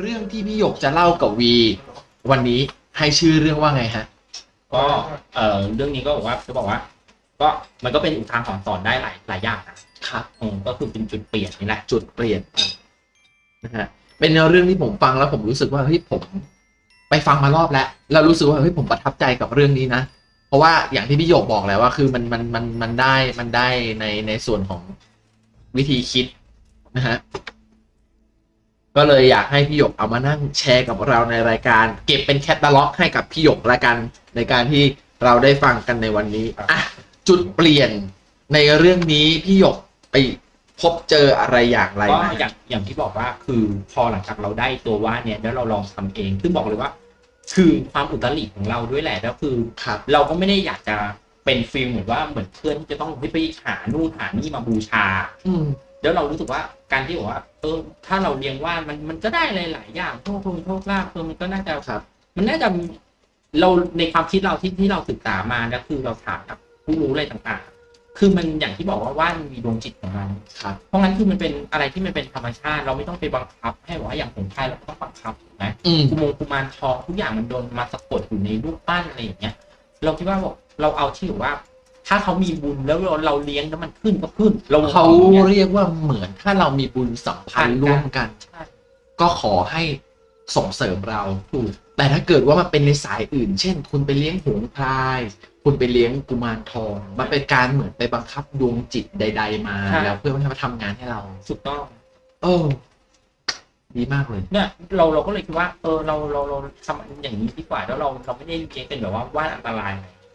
เรื่องที่พี่หยกจะเล่ากับวี วันนี้ให้ชื่อเรื่องว่าไงฮะ ก็เอ่อเรื่องนี้ก็บอกว่าจะบอกว่า ก็มันก็เป็นอุทาหรณ์สอนได้หลายหลายอย่างนะครับอืมก็คือเป็นจุดเปลี่ยนนี่แหละจุดเปลี่ยนนะฮะเป็นเรื่องที่ผมฟังแล้วผมรู้สึกว่าเฮ้ยผม ไปฟังมารอบแล้วแล้วรู้สึกว่าเฮ้ยผมประทับใจกับเรื่องนี้นะเพราะว่าอย่างที่พี่หยกบอกแล้วว่าคือมันมันมันมันได้มันได้ในในส่วนของวิธีคิดนะฮะ ก็เลยอยากให้พี่หยกเอามานั่งแชร์กับเราในรายการ เก็บเป็นแคตตาล็อกให้กับพี่หยกละกันในการที่เราได้ฟังกันในวันนี้อะจุดเปลี่ยนในเรื่องนี้พี่หยกไปพบเจออะไรอย่างไรก็มาอย่างอย่างที่บอกว่าคือพอหลังจากเราได้ตัวว่าดเนี่ยแล้วเราลองทำเองซึ่งบอกเลยว่า คือความอุตริของเราด้วยแหละแล้วคือ ครับ เราก็ไม่ได้อยากจะเป็นฟิลเหมือนว่าเหมือนเพื่อนที่จะต้องไปหานู่นหานี่มาบูชา อืม แล้วเรารู้สึกว่า การที่บอกว่าเออถ้าเราเลี้ยงว่านมันมันก็ได้หลายๆอย่างโชคลงโชคลาภเออมันก็น่าจะครับ มันน่าจะเราในความคิดเราที่ที่เราศึกษามาแล้วคือเราถามกับผู้รู้อะไรต่างๆ คือมันอย่างที่บอกว่าว่านมีดวงจิตของมันครับ เพราะงั้นคือมันเป็นอะไรที่มันเป็นธรรมชาติ เราไม่ต้องไปบังคับ ให้บอกว่าอย่างของไทยเราก็ต้องบังคับถูกไหมอืมกุมงกุมารทองทุกอย่างมันโดนมาสะกดอยู่ในรูปปั้นอะไรอย่างเงี้ย เราคิดว่าบอกเราเอาที่แบบว่า ถ้าเขามีบุญแล้วเราเราเลี้ยงแล้วมันขึ้นก็ขึ้นเราเขาอย่างงี้ยเรียกว่าเหมือนถ้าเรามีบุญสัมพันธ์ร่วมกันใช่ก็ขอให้ส่งเสริมเราถูกแต่ถ้าเกิดว่ามันเป็นในสายอื่น เช่น คุณไปเลี้ยงหงส์พลาย คุณไปเลี้ยงกุมารทอง มันเป็นการเหมือนไปบังคับดวงจิตใด ๆ มา แล้วเพื่อให้มาทำงานให้เราถูกต้องเออดีมากเลยเนี่ยเราเราก็เลยคิดว่า เออเราเราเราทำอย่างนี้ดีกว่าแล้วเราเราไม่ได้เลี้ยงเป็นแบบว่าว่านอันตราย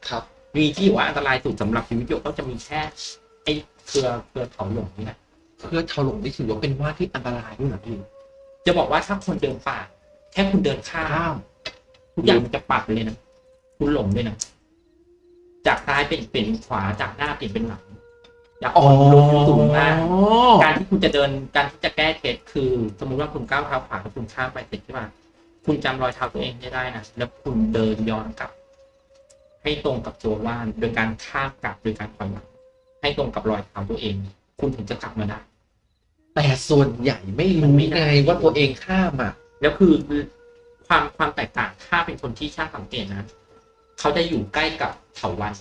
ครับ มีที่ว่าอันตรายสุดสำหรับชีวิตโยกก็จะมีแค่ไอ้เครือเครือเขาหลงนี่นะเพื่อถล่มนี่ถือว่าเป็นว่าที่อันตรายด้วยเหรอพี่จะบอกว่าถ้าคนเดินป่าแค่คุณเดินข้ามข้ามทุกอย่างมันจะปรับไปเลยนะคุณหลงด้วยนะจากซ้ายเป็นเป็นขวาจากหน้าเปลี่ยนเป็นหลังจากอ๋อลงสูงมาก การที่คุณจะเดินการที่จะแก้เคล็ดคือ สมมุติว่าคุณก้าวเท้าขวาแล้วคุณข้ามไปเสร็จใช่ไหมคุณจำรอยเท้าตัวเองให้ได้นะแล้วคุณเดินย้อนกลับ ให้ตรงกับตัวว่าน โดยการข้ามกลับโดยการถอยหลังให้ตรงกับรอยเท้าตัวเอง คุณถึงจะกลับมาได้ แต่ส่วนใหญ่ไม่รู้ไม่ได้ไงว่าตัวเองข้ามอะแล้วคือความความแตกต่างถ้าเป็นคนที่ช่างสังเกตนะเขาจะอยู่ใกล้กับเถาวัน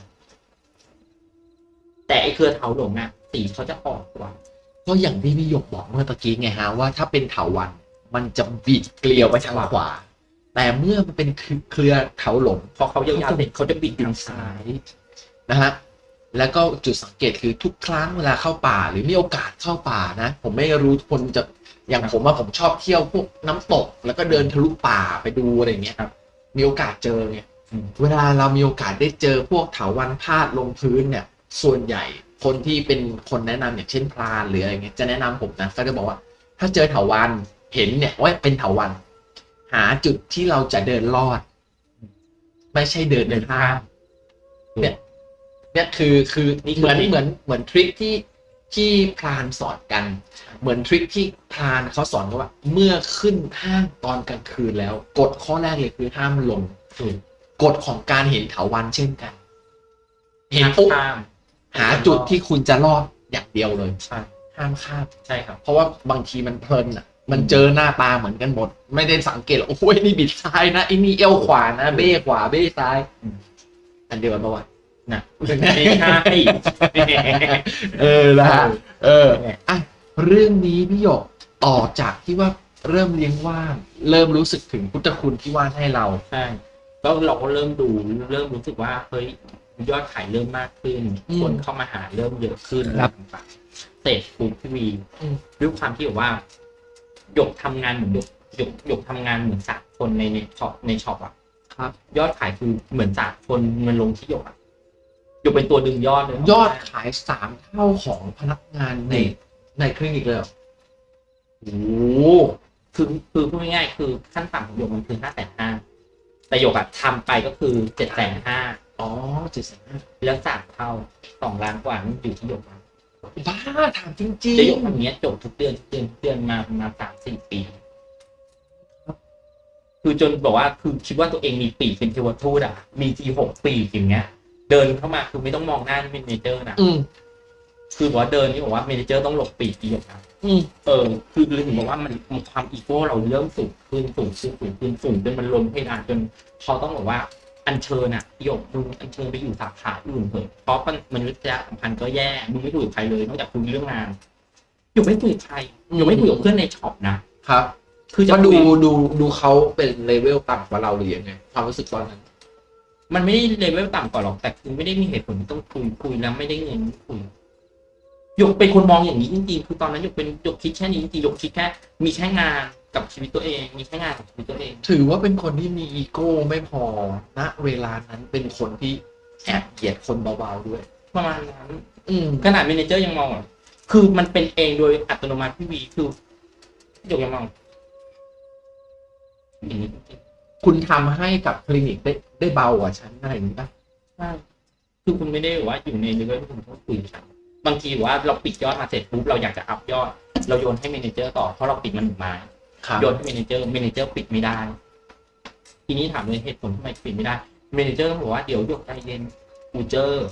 แต่ไอเครือเถาหลงอะสีเขาจะอ่อนกว่าก็อย่างที่พี่หยกบอกเมื่อตะกี้ไงฮะว่าถ้าเป็นเถาวัน มันจะบิดเกลียวไปทางขวา แต่เมื่อมันเป็นเครือเถาหลงพอเขายาวๆเสร็จเขาจะบิดทางซ้าซ้ายยนะฮะแล้วก็จุดสังเกตคือทุกครั้งเวลาเข้าป่า หรือมีโอกาสเข้าป่านะ ผมไม่รู้คนจะอย่างผมว่าผมชอบเที่ยวพวกน้ำตก แล้วก็เดินทะลุป่าไปดูอะไรอย่างเงี้ยครับมีโอกาสเจอไงอืมเวลาเรามีโอกาสได้เจอพวกเถาวันพาดลงพื้นเนี่ย ส่วนใหญ่คนที่เป็นคนแนะนำอย่างเช่นพรานหรืออะไรเงี้ยจะแนะนำผมนะก็จะบอกว่า ถ้าเจอเถาวันเห็นเนี่ยว่าเป็นเถาวัน หาจุดที่เราจะเดินลอด ไม่ใช่เดินเดินข้ามเนี่ยเนี่ยคือคือนี่คือเหมือนทริคเหมือนเหมือนทริคที่ที่พรานสอนกัน เหมือนทริคที่พรานเขาสอนกันว่า เมื่อขึ้นห้างตอนกลางคืนแล้ว กฎข้อแรกเลยคือห้ามลงถูกกฎของการเห็นเถาวันเช่นกัน เห็นปุ๊บข้ามหาจุดที่คุณจะรอดอย่างเดียวเลยใช่ห้ามข้ามใช่ครับ เพราะว่าบางทีมันเพลินอะ มันเจอหน้าตาเหมือนกันหมด ไม่ได้สังเกตหรอกโอ้ยนี่บิดซ้ายนะไอ้นี่เอวขวานะเบ้ขวาเบ้ซ้ายอืมอันเดียวกันปะวะนะไม่ใช่เออนะฮะเออเอออะเรื่องนี้พี่หยกต่อจากที่ว่าเริ่มเลี้ยงว่านเริ่มรู้สึกถึงพุทธคุณที่ว่านให้เราใช่แล้วเราก็เริ่มดูเริ่มรู้สึกว่าเฮ้ยยอดขายเริ่มมากขึ้นอืมคนเข้ามาหาเริ่มเยอะขึ้นครับต่างๆเสร็จปุ๊บพี่วีอืมด้วยความที่แบบว่า หยกทำงานเหมือนหยกหยกหยกทำงานเหมือนสากคนในในช็อปในช็อปอะครับ ยอดขายคือเหมือนสากคนมันลงที่หยกอะหยกเป็นตัวดึงยอดเลยยอดขายสามเท่าของพนักงานในในคลินิกเลยเหรอโอ้โหคือคือพูดง่ายๆคือขั้นต่ำของหยกมันคือห้าแสนห้าแต่หยกอะทำไปก็คือเจ็ดแสนห้าอ๋อเจ็ดแสนห้าแล้วสามเท่าสองล้านกว่านี่อยู่ที่หยกนะ บ้าถามจริงจะยกแบบเนี้ยจบทุกเดือนทุกเดือนทุกเดือนมาประมาณสามสี่ปี คือจนบอกว่าคือคิดว่าตัวเองมีปีกเป็นเทวทูตอะ มีทีหกปีกอย่างเงี้ย เดินเข้ามาคือไม่ต้องมองหน้า manager นะๆอืมคือบอกว่าเดินนี่บอกว่า manager ต้องหลบปีกอีกนะอืมเออ คือเลยถึงบอกว่ามันมันความอีโก้เราเริ่มสูงขึ้นสูงขึ้นสูงขึ้นสูงจนมันล้นเพดานจนเขาต้องบอกว่า อัญเชิญอะหยกมึงอัญเชิญไปอยู่สาขาอื่นเถอะเพราะมันมนุษยสัมพันธ์ก็แย่มึงไม่คุยกับใครเลยนอกจากคุยเรื่องงานหยกไม่คุยกับใครหยกไม่คุยกับเพื่อนใน shop นะครับ คือจะก็ดูคุยดูดูเขาเป็นเลเวลต่ำกว่าเราหรือยังไงความรู้สึกตอนนั้น มันไม่ได้เลเวลต่ำกว่าหรอกแต่คือไม่ได้มีเหตุผลที่ต้องคุยคุยแล้วไม่ได้เงินคุยหยกเป็นคนมองอย่างนี้จริงๆคือตอนนั้นหยกเป็นหยกคิดแค่นี้จริงๆหยกคิดแค่ มีแค่งาน กับชีวิตตัวเองมีแค่งานกับชีวิตตัวเอง ถือว่าเป็นคนที่มีอีโก้ไม่พอณเวลานั้นเป็นคนที่แอบเกลียดคนเบาๆด้วย ประมาณนั้นอืมขนาด manager ยังมองอะคือมันเป็นเองโดยอัตโนมัติพี่วีคือหยกยังมองอย่างนี้จริงคุณทำให้กับคลินิกได้ได้เบากว่าฉันอะไรอย่างนี้ป่ะๆใช่คือคุณไม่ได้แบบว่าอยู่ในเลเวลที่คุณต้องคุยกับฉันบางทีว่าเราปิดยอดมาเสร็จปุ๊บเราอยากจะ up ยอด เราโยนให้ manager ต่อเพราะเราปิดมันหนึ่งไม้ครับโยนให้ manager manager ปิดไม่ได้ ทีนี้ถามเลยเหตุผลทำไมปิดไม่ได้ manager ต้องบอกว่าเดี๋ยวหยกใจเย็นกูเจอร์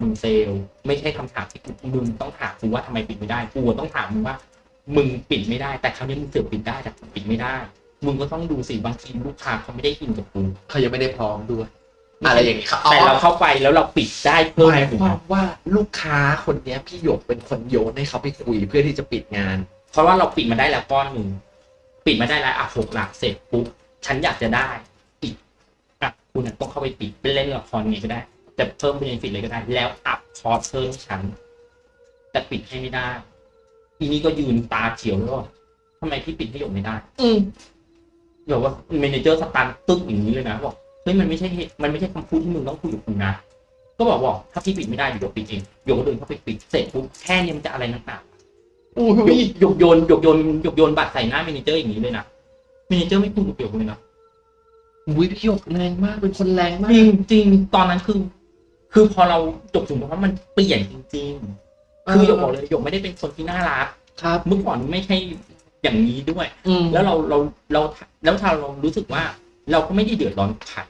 มึงเซลลไม่ใช่คำถามที่กูมึงต้องถามกูว่าทำไมปิดไม่ได้กูต้องถามมึงว่า มึงปิดไม่ได้ แต่คราวนี้มึงเสือกปิดได้แต่กูปิดไม่ได้ มึงก็ต้องดูสิบางทีลูกค้าเขาไม่ได้อินกับกูเขายังไม่ได้พร้อมด้วยอะไรอย่างนี้ครับแต่เราเข้าไปแล้วเราปิดได้เพิ่มหมายความว่าลูกค้าคนเนี้ยพี่หยกเป็นคนโยนให้เขาไปคุยเพื่อที่จะปิดงาน เพราะว่าเราปิดมาได้แล้วก้อนหนึ่ง ปิดมาได้แล้วอะหกหลักเสร็จปุ๊บฉันอยากจะได้อีกอะคุณอะต้องเข้าไปปิดเป็นเล่นละครไงก็ได้จะเพิ่มเป็นฟิตเลยก็ได้ แล้ว up คอร์สเพิ่มให้ฉันแต่ปิดให้ไม่ได้ทีนี้ก็ยืนตาเขียวแล้วว่าทำไมพี่ปิดให้หยกไม่ได้ อืมแบบว่า manager stun ตึ๊กอย่างนี้เลยนะบอกเฮ้ยมันไม่ใช่เหตุมันไม่ใช่คำพูดที่มึงต้องคุยกับกูนะก็บอกบอกถ้าพี่ปิดไม่ได้เดี๋ยวหยกปิดเองหยกก็เดินเข้าไปปิดเสร็จปุ๊บแค่นี้มันจะอะไรนักหนาโอ้ยหยกหยกโยนหยกโยนหยกโยนบัตรใส่หน้า manager อย่างนี้เลยนะ manager ไม่พูดกับหยกเลยนะอุ้ยพี่หยกแรงมากเป็นคนแรงมากจริงจริงตอนนั้นคือ คือพอเราจบถึงเพราะมันเปลี่ยนจริง ๆ คือหยกบอกเลยหยกไม่ได้เป็นคนที่น่ารักครับเมื่อก่อนไม่ใช่อย่างนี้ด้วยอืมแล้วเราเราเราแล้วถ้าเรารู้สึกว่า เราก็ไม่ได้เดือดร้อนใคร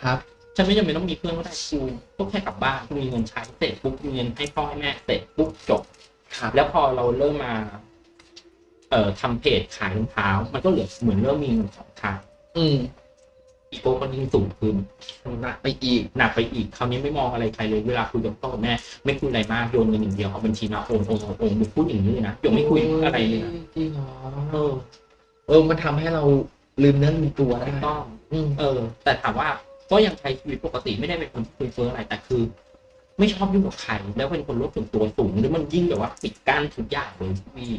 ครับฉันไม่จำเป็นต้องมีเพื่อนก็ได้กูก็แค่กลับบ้านกูมีเงินใช้เสร็จปุ๊บมีเงินให้พ่อให้แม่เสร็จปุ๊บจบครับ แล้วพอเราเริ่มมา เอ่อทำเพจขายรองเท้า มันก็เหลือเหมือนเริ่มมีเงินสองทางอืมอีโก้ก็ยิ่งสูงขึ้นหนักไปอีกหนักไปอีกคราวนี้ไม่มองอะไรใครเลยเวลาคุยกับพ่อกับแม่ ไม่คุยอะไรมากโยนเงินอย่างเดียวเอาบัญชีมาโอนโอนโอนโอนมึงพูดอย่างนี้เลยนะยกไม่คุยอะไรเลยนะจริงเหรอเออ เออมันทำให้เราลืมเนื้อลืมตัวได้ไม่ต้องอืมเออ แต่ถามว่าก็ยังใช้ชีวิตปกติไม่ได้เป็นคนคุยเฟ้ออะไรแต่คือ ไม่ชอบยุ่งกับใครแล้วเป็นคนโลกส่วนตัวสูงหรือมันยิ่งแบบว่าปิดกั้นทุกอย่างเลยพี่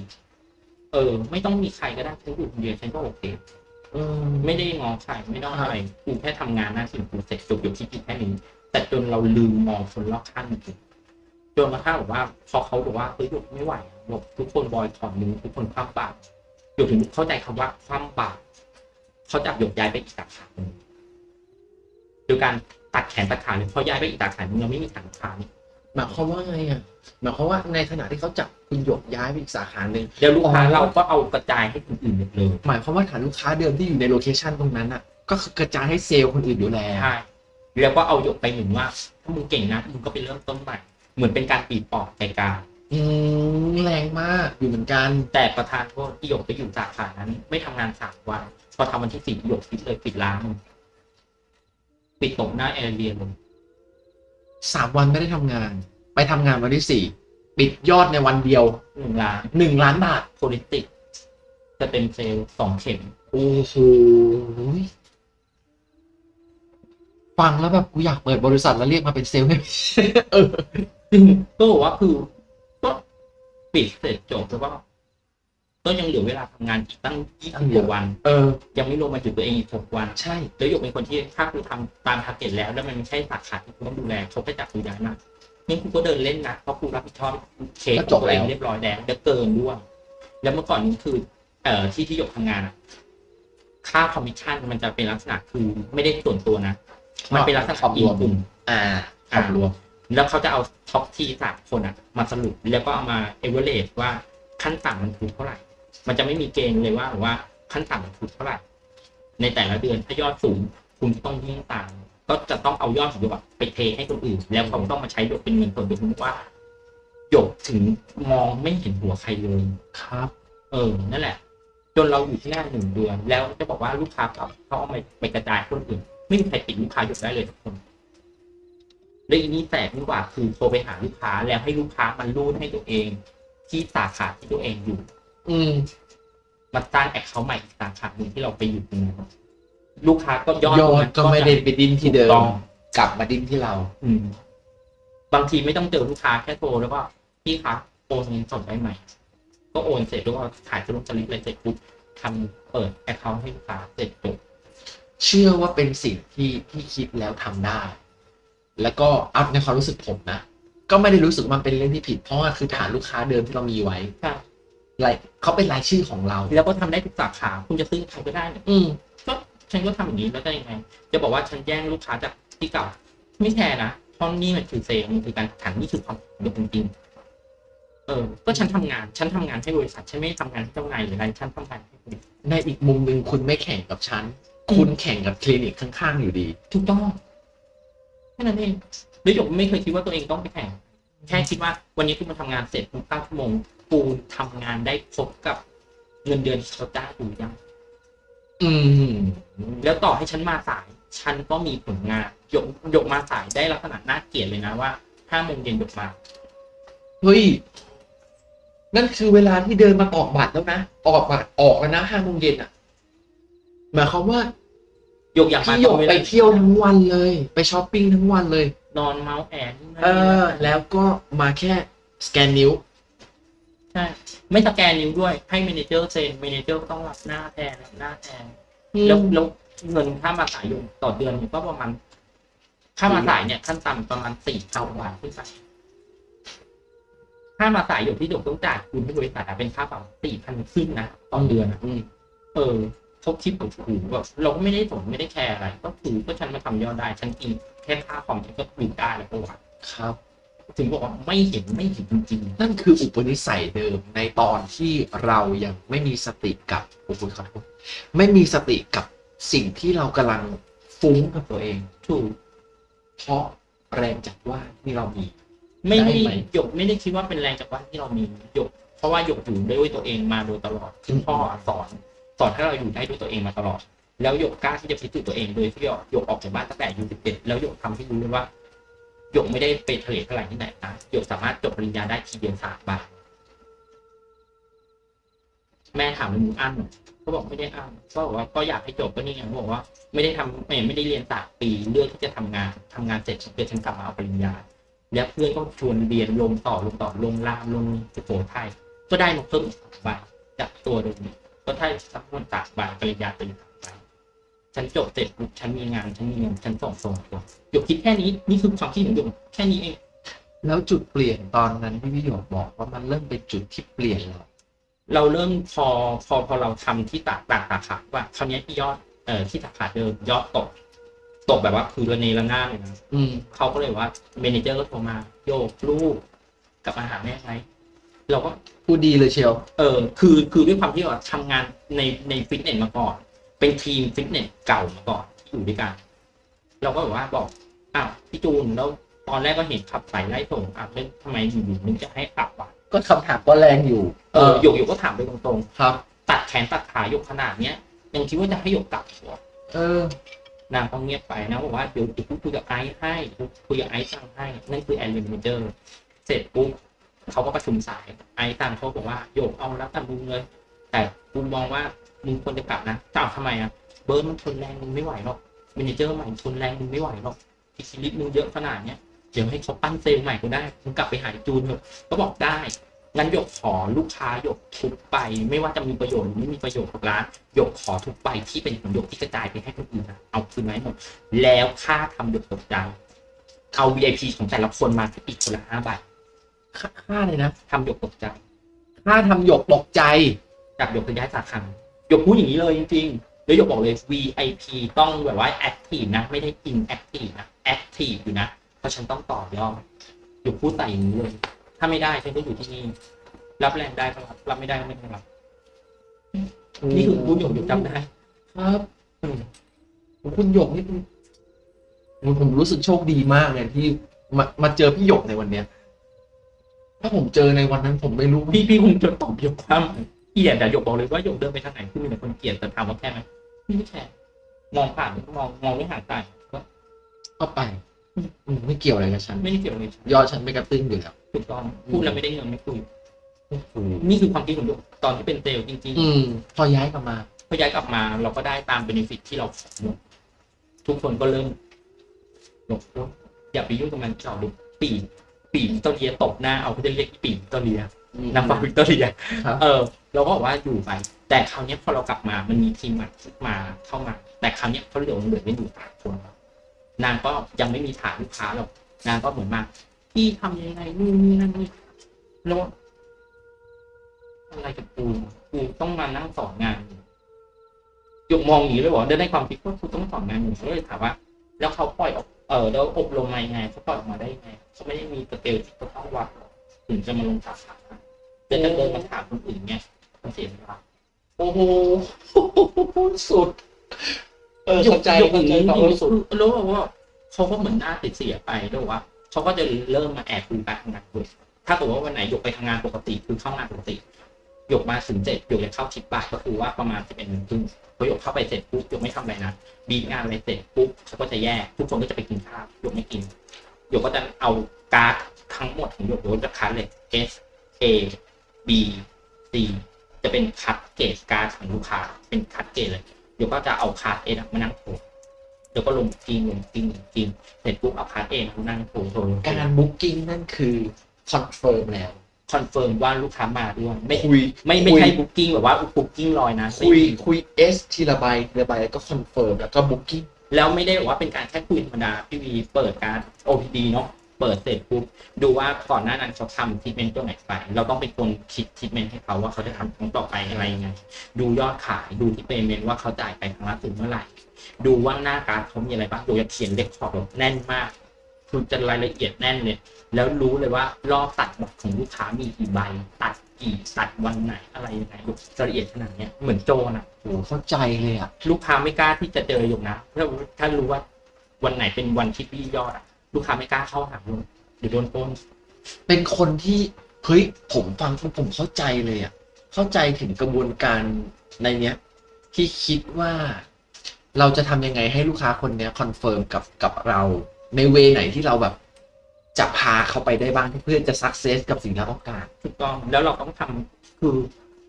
เออ ไม่ต้องมีใครก็ได้ฉันอยู่คนเดียวฉันก็โอเคอืมไม่ได้งอใครไม่ต้องอะไรกูแค่ทำงานหน้าที่องกูเสร็จจบอยู่ที่กิจแค่นี้แต่จนเราลืมมองคนรอบข้างจริงจนกระทั่งแบบว่า พอเขาบอกว่าเฮ้ยหยุดไม่ไหวบอกทุกคนบอยถอนมือทุกคนคว่ำบาตรหยุดถึงเข้าใจคำว่าคว่ำบาตรเขาจับหยกย้ายไปอีกสาขาหนึ่งโดยการ ตัดแขนตัดขาเลยเพราะย้ายไปอีกสาขาหนึ่งเราไม่มีฐานลูกค้านี่หมายความว่าไงอะหมายความว่าในขณะที่เขาจับคุณหยกย้ายไปอีกสาขาหนึ่งเดี๋ยวลูกค้าอ๋อเราก็เอากระจายให้คนอื่นหมดเลยหมายความว่าฐานลูกค้าเดิมที่อยู่ในโลเคชันตรงนั้นอะ ก็คือกระจายให้เซลล์คนอื่นอยู่แล้วใช่แล้วก็เอาหยกไปเหมือนว่า ถ้ามึงเก่งนะมึงก็ไปเริ่มต้นใหม่เหมือนเป็นการปีปอกใจกลางอืมแรงมากอยู่เหมือนกันแต่ประธานโทษที่หยกไปอยู่สาขานั้น ไม่ทำงานสามวันพอทำวันที่สี่หยกปิดเลยปิดร้าน ปิดตกหน้าแอร์เรียเลยสามวันไม่ได้ทำงาน ไปทำงานวันที่สี่ปิดยอดในวันเดียวหนึ่งล้านหนึ่งล้านบาทโพลิติกจะเต็มเซลล์สองเข็มโอ้โหฟังแล้วแบบกูอยากเปิดบริษัทแล้วเรียกมาเป็นเซลล์ให้เออซึ่งก็บอกว่าคือก็ปิดเสร็จจบแล้วก็ ก็ยังเหลือเวลาทำงานอีกตั้งยี่สิบกว่าวัน เออ ยังไม่รวมมาหยุดตัวเองอีกหกวัน ใช่ แล้วหยกเป็นคนที่ถ้าคุณทำตาม target แล้ว แล้วมันไม่ใช่สาขาที่คุณต้องดูแลเขาก็จับคุณย้ายมางั้นคุณก็เดินเล่นนะเพราะคุณรับผิดชอบเคสของตัวเองเรียบร้อยแล้วเดี๋ยวเกินด้วย แล้วเมื่อก่อนนี้คือ เอ่อที่ที่หยกทำงานอะค่าคอมมิชชั่นมันจะเป็นลักษณะคือไม่ได้ส่วนตัวนะ มันเป็นลักษณะขอบรวมกลุ่ม อ่าขอบรวม แล้วเขาจะเอาtop ที่สามคนอะมาสรุปแล้วก็เอามาเอเวอเรสว่าขั้นต่ำมันคือเท่าไหร่ มันจะไม่มีเกณฑ์เลยว่าว่าขั้นต่ำมันคือเท่าไหร่ในแต่ละเดือนถ้ายอดสูงคุณต้องยิ่งตามก็จะต้องเอายอดของหยกอะไปเทให้คนอื่น แล้วเขาต้องมาใช้หยกเป็นเงินส่วนตัวว่าหยกถึงมองไม่เห็นหัวใครเลยครับ เออนั่นแหละ จนเราอยู่ที่หน้าหนึ่งเดือน แล้วจะบอกว่าลูกค้าเขาเขาเอาไปไปกระจายคนอื่น ไม่มีใครปิดลูกค้าหยุดได้เลยทุกคนและอีนี้แสบยิ่งกว่าคือโทรไปหาลูกค้าแล้วให้ลูกค้ามันรูดให้ตัวเอง ที่สาขาที่ตัวเองอยู่ อืมมาตั้งแอคเคาท์ใหม่อีกสาขาหนึ่งที่เราไปอยู่ตรงนั้นลูกค้าก็ยอดยอตรงดนั้นก็ไม่ได้ไปดิ้นที่เดิถูกต้มองกลับมาดิ้นที่เรา อืม บางทีไม่ต้องเจอลูกค้าแค่โทรแล้วก็พี่คะโอนเงินสดได้ไหมก็โอนเสร็จแล้วก็ขายสรุปสลิปเลยเสร็จปุ๊บทำเปิดแอคเคาท์ให้ลูกค้าเสร็จจบเชื่อว่าเป็นสิ่งที่ที่คิดแล้วทำได้ แล้วก็เอาในความรู้สึกผมนะก็ไม่ได้รู้สึกว่ามันเป็นเรื่องที่ผิดเพราะว่าคือฐานลูกค้าเดิมที่เรามีไว้ใช่ รายเขาเป็นรายชื่อของเรา แล้วก็ทำได้ทุกสาขา คุณจะซื้อใครก็ได้เนี่ยอืมก็ฉันก็ทำอย่างนี้แล้วได้ยังไง จะบอกว่าฉันแย่งลูกค้าจากที่เก่า ไม่แคร์นะเพราะนี่มันคือเซลล์มันคือการแข่งขันนี่คือความสำเร็จจริงๆเออ ก็ฉันทำงาน ฉันทำงานให้บริษัท ฉันไม่ได้ทำงานให้เจ้านายหรืออะไร ฉันทำงานให้บริษัทในอีกมุมหนึ่งคุณไม่แข่งกับฉัน คุณแข่งกับคลินิกข้างๆอยู่ดี ถูกต้องแค่นั้นเองแล้วหยกไม่เคยคิดว่าตัวเองต้องไปแข่ง แค่คิดว่าวันนี้กูมาทำงานเสร็จกูตั้งชั่วโมง กูทำงานได้ครบกับเงินเดือนที่เขาจ้างกูยัง อืม แล้วต่อให้ฉันมาสาย ฉันก็มีผลงานหยกหยกมาสายได้ลักษณะน่าเกลียดเลยนะว่าห้าโมงเย็นหยกมา เฮ้ย นั่นคือเวลาที่เดินมาตอกบัตรแล้วนะ ออกบัตรออกแล้วนะห้าโมงเย็นอะ หมายความว่าหยกอยากมาพี่หยตกรงเวไปลาเที่ยวทั้งวันเลย ไปช้อปปิ้งทั้งวันเลย นอนเมาส์แอนนี่นั่นเอนี่อนั่นแล้วก็มาแค่สแกนนิ้วใช่ ไม่สแกนนิ้วด้วย ให้ manager เซ็น manager ก็ต้องรับหน้าแทนรับหน้าแทนแล้วแล้วเงินค่ามาสายอยู่ต่อเดือนเนี่ยก็ประมาณค่ามาสายเนี่ยขั้นต่ำประมาณสี่เท่าบาทขึ้นไปค่ามาสายอยู่ที่หยกต้องจ่ายคุณที่บริษัทอะเป็นค่าปรับสี่พันขึ้นนะต่อเดือนอะอืมเออเขาคิดแบบถูกแบบเราก็ไม่ได้สนไม่ได้แคร์อะไร ก็ถือก็ฉันมาทำยอดได้ ฉันกินแค่ค่าคอมฉันก็อยู่ได้แล้วก็ว่าครับ ถึงบอกว่าไม่เห็นไม่เห็นจริงนั่นคืออุปนิสัยเดิมในตอนที่เรายังไม่มีสติกับโอ้โหขอโทษไม่มีสติกับสิ่งที่เรากำลังฟุ้งกับตัวเองๆถูกเพราะแรงจากว่านที่เรามี ไม่ได้ได้ไหมหยกไม่ได้คิดว่าเป็นแรงจากว่านที่เรามีหยก เพราะว่าหยกอยู่ด้วยตัวเองมาโดยตลอดคุณพ่อสอนสอนให้เราอยู่ได้ด้วยตัวเองมาตลอด แล้วหยกกล้าที่จะพิสูจน์ตัวเองโดยที่หยกออกจากบ้านตั้งแต่อายุสิบเอ็ดแล้วหยกทำให้รู้เลยว่า หยกไม่ได้ไปทะเลทลายที่ไหนนะหยกสามารถจบปริญญาได้ทีเดียวสามบาทแม่ถามว่ามึงอั้นเหรอก็บอกไม่ได้อั้นก็บอกว่าก็อยากให้จบก็นี่ไงเขาบอกว่าไม่ได้ทำไม่ไม่ได้เรียนสามปีเลือกที่จะทำงานทำงานเสร็จเพื่อฉันกลับมาเอาปริญญา แล้วเพื่อนก็ชวนเรียนลงต่อลงต่อลงรามลงสุโขทัยก็ได้มาเพิ่มอีกสองใบจากตัวเดิมก็ได้สักคนตากใบปริญญาตรี ฉันจบเสร็จปุ๊บฉันมีงาน ฉันมีเงินฉันส่งส่งตัวหยกคิดแค่นี้นี่คือความคิดของหยกแค่นี้เอง แล้วจุดเปลี่ยนตอนนั้นที่พี่หยกบอกว่ามันเริ่มเป็นจุดที่เปลี่ยนแล้วเราเริ่มพอพอพอเราทำที่ตากตากสาขาว่าคราวนี้ที่ยอดเอ่อที่สาขาเดิมยอดตกตกแบบว่าคือระเนระนาดเลยนะอืมเขาก็เลยว่า manager ก็โทรมาหยกลูกกลับมาหาแม่ไหมเราก็พูดดีเลยเชียว เออ คือคือด้วยความที่เราทำงานในในฟิตเนสมาก่อน เป็นทีมฟิตเนสเก่ามาก่อนที่อยู่ด้วยกัน เราก็แบบว่าบอกอ้าวพี่จูนแล้วตอนแรกก็เห็นขับสายไล่ส่งอ้าวแล้วทำไมอยู่ๆนึกจะให้กลับวะก็คำถามก็แรงอยู่ เออหยกหยกก็ถามไปตรงครับๆตัดแขนตัดขาหยกขนาดเนี้ยยังคิดว่าจะให้หยกกลับเหรอเออนางก็เงียบไปนะบอกว่าเดี๋ยวเดี๋ยวคุยกับไอซ์ให้คุยกับไอซ์สั่งให้ นั่นคือ area manager เสร็จปุ๊บเขาก็ประชุมสายไอซ์สั่งเขาบอกว่าหยกเอาแล้วแต่มึงเลย แต่กูมองว่า มึงควรจะกลับนะจะเอาทำไมอะเบิร์ดมันทนแรงมึงไม่ไหวหรอก manager ใหม่ทนแรงมึงไม่ไหวหรอกอีกชีวิตมึงเยอะขนาดเนี้ยเดี๋ยวให้เขาปั้นเซลล์ใหม่ก็ได้มึงกลับไปหาไอ้จูนเถอะก็บอกได้งั้นหยกขอลูกค้าหยกทุกไป ไม่ว่าจะมีประโยชน์หรือไม่มีประโยชน์กับร้านหยกขอทุกไปที่เป็นของหยกที่กระจายไปให้คนอื่นนะเอาคืนมาให้หมดแล้วค่าทำหยกตกใจเอา VIP ของแต่ละคนมาอีกคนละห้าใบค่าเลยนะทำหยกตกใจ ค่าทำหยกตกใจจากหยกจะย้ายสาขา หยกพูดอย่างนี้เลยจริงๆแล้วหยกบอกเลย VIP ต้องแบบว่า active นะ ไม่ได้ inactive นะ active อยู่นะ เพราะฉันต้องต่อยอดหยกพูดใส่อย่างนี้เลย ถ้าไม่ได้ฉันก็อยู่ที่นี่ รับแรงได้ก็รับ รับไม่ได้ก็ไม่ต้องรับ นี่คือพูดหยกหยกจำได้ ครับอืมคุณหยกนี่เป็นผมผมรู้สึกโชคดีมากเลยที่มามาเจอพี่หยกในวันเนี้ย ถ้าผมเจอในวันนั้นผมไม่รู้ พี่พี่คงจะตอบยกความ เกลียดแต่ยกบอกเลยว่าหยกเดินไปทางไหนคือมีแต่คนเกลียดแต่ถามว่าแค่ไหมไม่แค่มองผ่านมองมองไม่ห่างตาก็ก็ไปอืมไม่เกี่ยวอะไรกับฉันไม่ได้เกี่ยวเลยยอดฉันไม่กระตึ้งอยู่แล้วถูกต้องพูดแล้วไม่ได้เงินไม่คุยนี่คือความคิดของหยกตอนที่เป็นเซลล์จริงอืมพอย้ายกลับมาๆพอย้ายกลับมาเราก็ได้ตามเบนฟิตที่เราขอหมดทุกคนก็เริ่มหยกอย่าไปยุ่งกับมันเจาะลูกปีกปีกวิกตอเรียตบหน้าเอาเขาจะเรียกปีกวิกตอเรีย นางฟ้าวิกตอเรียครับเออ เราก็บอกว่าอยู่ไป แต่คราวเนี้ยพอเรากลับมามันมีทีมใหม่มาเข้ามา แต่คราวเนี้ยเขาเหลือเหลือไม่อยู่สามคนนางก็ยังไม่มีฐานลูกค้าหรอกนางก็เหมือนมาพี่ทำยังไงนู่นนี่นั่นนี่แล้วอะไรกับกูกูต้องมานั่งสอนงานหยกมองอย่างนี้เลยบอกได้ในความคิดว่ากูต้องสอนงานอยู่ก็เลยถามว่า แล้วเขาปล่อยออกเออแล้วอบรมมายังไงเขาปล่อยออกมาได้ยังไงเขาไม่ได้มีสเกลที่เขาต้องวัดหรอกถึงจะมาลงสาขา แต่ถ้าเดินมาถามคนอื่นเนี่ยมันเสียเวลาโอ้โหสุด เออหยเข้ากใจหยกเข้าใจอย่างความนี้รู้สึกคือรู้ว่าเขาก็เหมือนหน้าติดเสียไปด้วยว่าเขาก็จะเริ่มมาแอบดูการทำงานด้วยถ้าเกิดว่าวันไหนหยกไปทำงานปกติคือเข้างานปกติหยกมาถึงเจ็ดหยกจะเข้าชิปบ่ายก็คือว่าประมาณสิบเอ็ดโมงครึ่งพอหยกเข้าไปเสร็จปุ๊บหยกไม่ทำอะไรนะบีบงานอะไรเสร็จปุ๊บเขาก็จะแยกทุกคนก็จะไปกินข้าวหยกไม่กินหยกก็จะเอาการ์ดทั้งหมดของหยกหยกจะคัดเลย S A B C จะเป็นคัดเกรดการ์ดของลูกค้าเป็นคัดเกรดเลยเดี๋ยวก็จะเอาการ์ด A มานั่งโทรเดี๋ยวก็ลงจริงลงจริงลงจริงเสร็จปุ๊บเอาการ์ด A มานั่งโทรโทรการ booking นั่นคือ confirm แล้ว confirm ว่าลูกค้ามาด้วยไม่คุยไม่ไม่คุยใช่ booking แบบว่า booking ลอยนะคุยคุย S ทีละใบทีละใบแล้วก็ confirm แล้วก็ booking แล้วไม่ได้บอกว่าเป็นการแค่คุยธรรมดาพี่วีเปิดการ์ด OPD เนาะ เปิดเสร็จปุ๊บดูว่าก่อนหน้านั้นเขาทำทิทเมนต์ตัวไหนไป เราต้องเป็นคนคิดทิทเมนต์ให้เขาว่าเขาจะทำครั้งต่อไปอะไรยังไงดูยอดขายดูที่ payment ว่าเขาจ่ายไปครั้งละถึงเมื่อไหร่ ดูว่าหน้าการ์ดเขามีอะไรบ้างโดยจะเขียนเลขขอบแบบแน่นมากคือจะรายละเอียดแน่นเลย แล้วรู้เลยว่ารอบตัดบัตรของลูกค้ามีกี่ใบ ตัดกี่ตัดวันไหนอะไรยังไงรายละเอียดขนาดเนี้ยเหมือนโจรอะโอ้เข้าใจเลยอะ ลูกค้าไม่กล้าที่จะเจออยู่นะถ้าถ้ารู้ว่าวันไหนเป็นวันที่พี่ยอดอะ ลูกค้าไม่กล้าเข้าหาเลยเดี๋ยวโดนปล้นเป็นคนที่เฮ้ยผมฟังปุ๊บผมเข้าใจเลยอะเข้าใจถึงกระบวนการในเนี้ย ที่คิดว่าเราจะทำยังไงให้ลูกค้าคนเนี้ย confirm กับกับเราในเวไหนที่เราแบบจะพาเขาไปได้บ้างเพื่อจะสักเซสกับสิ่งที่เราต้องการถูกต้องแล้วเราต้องทำคือ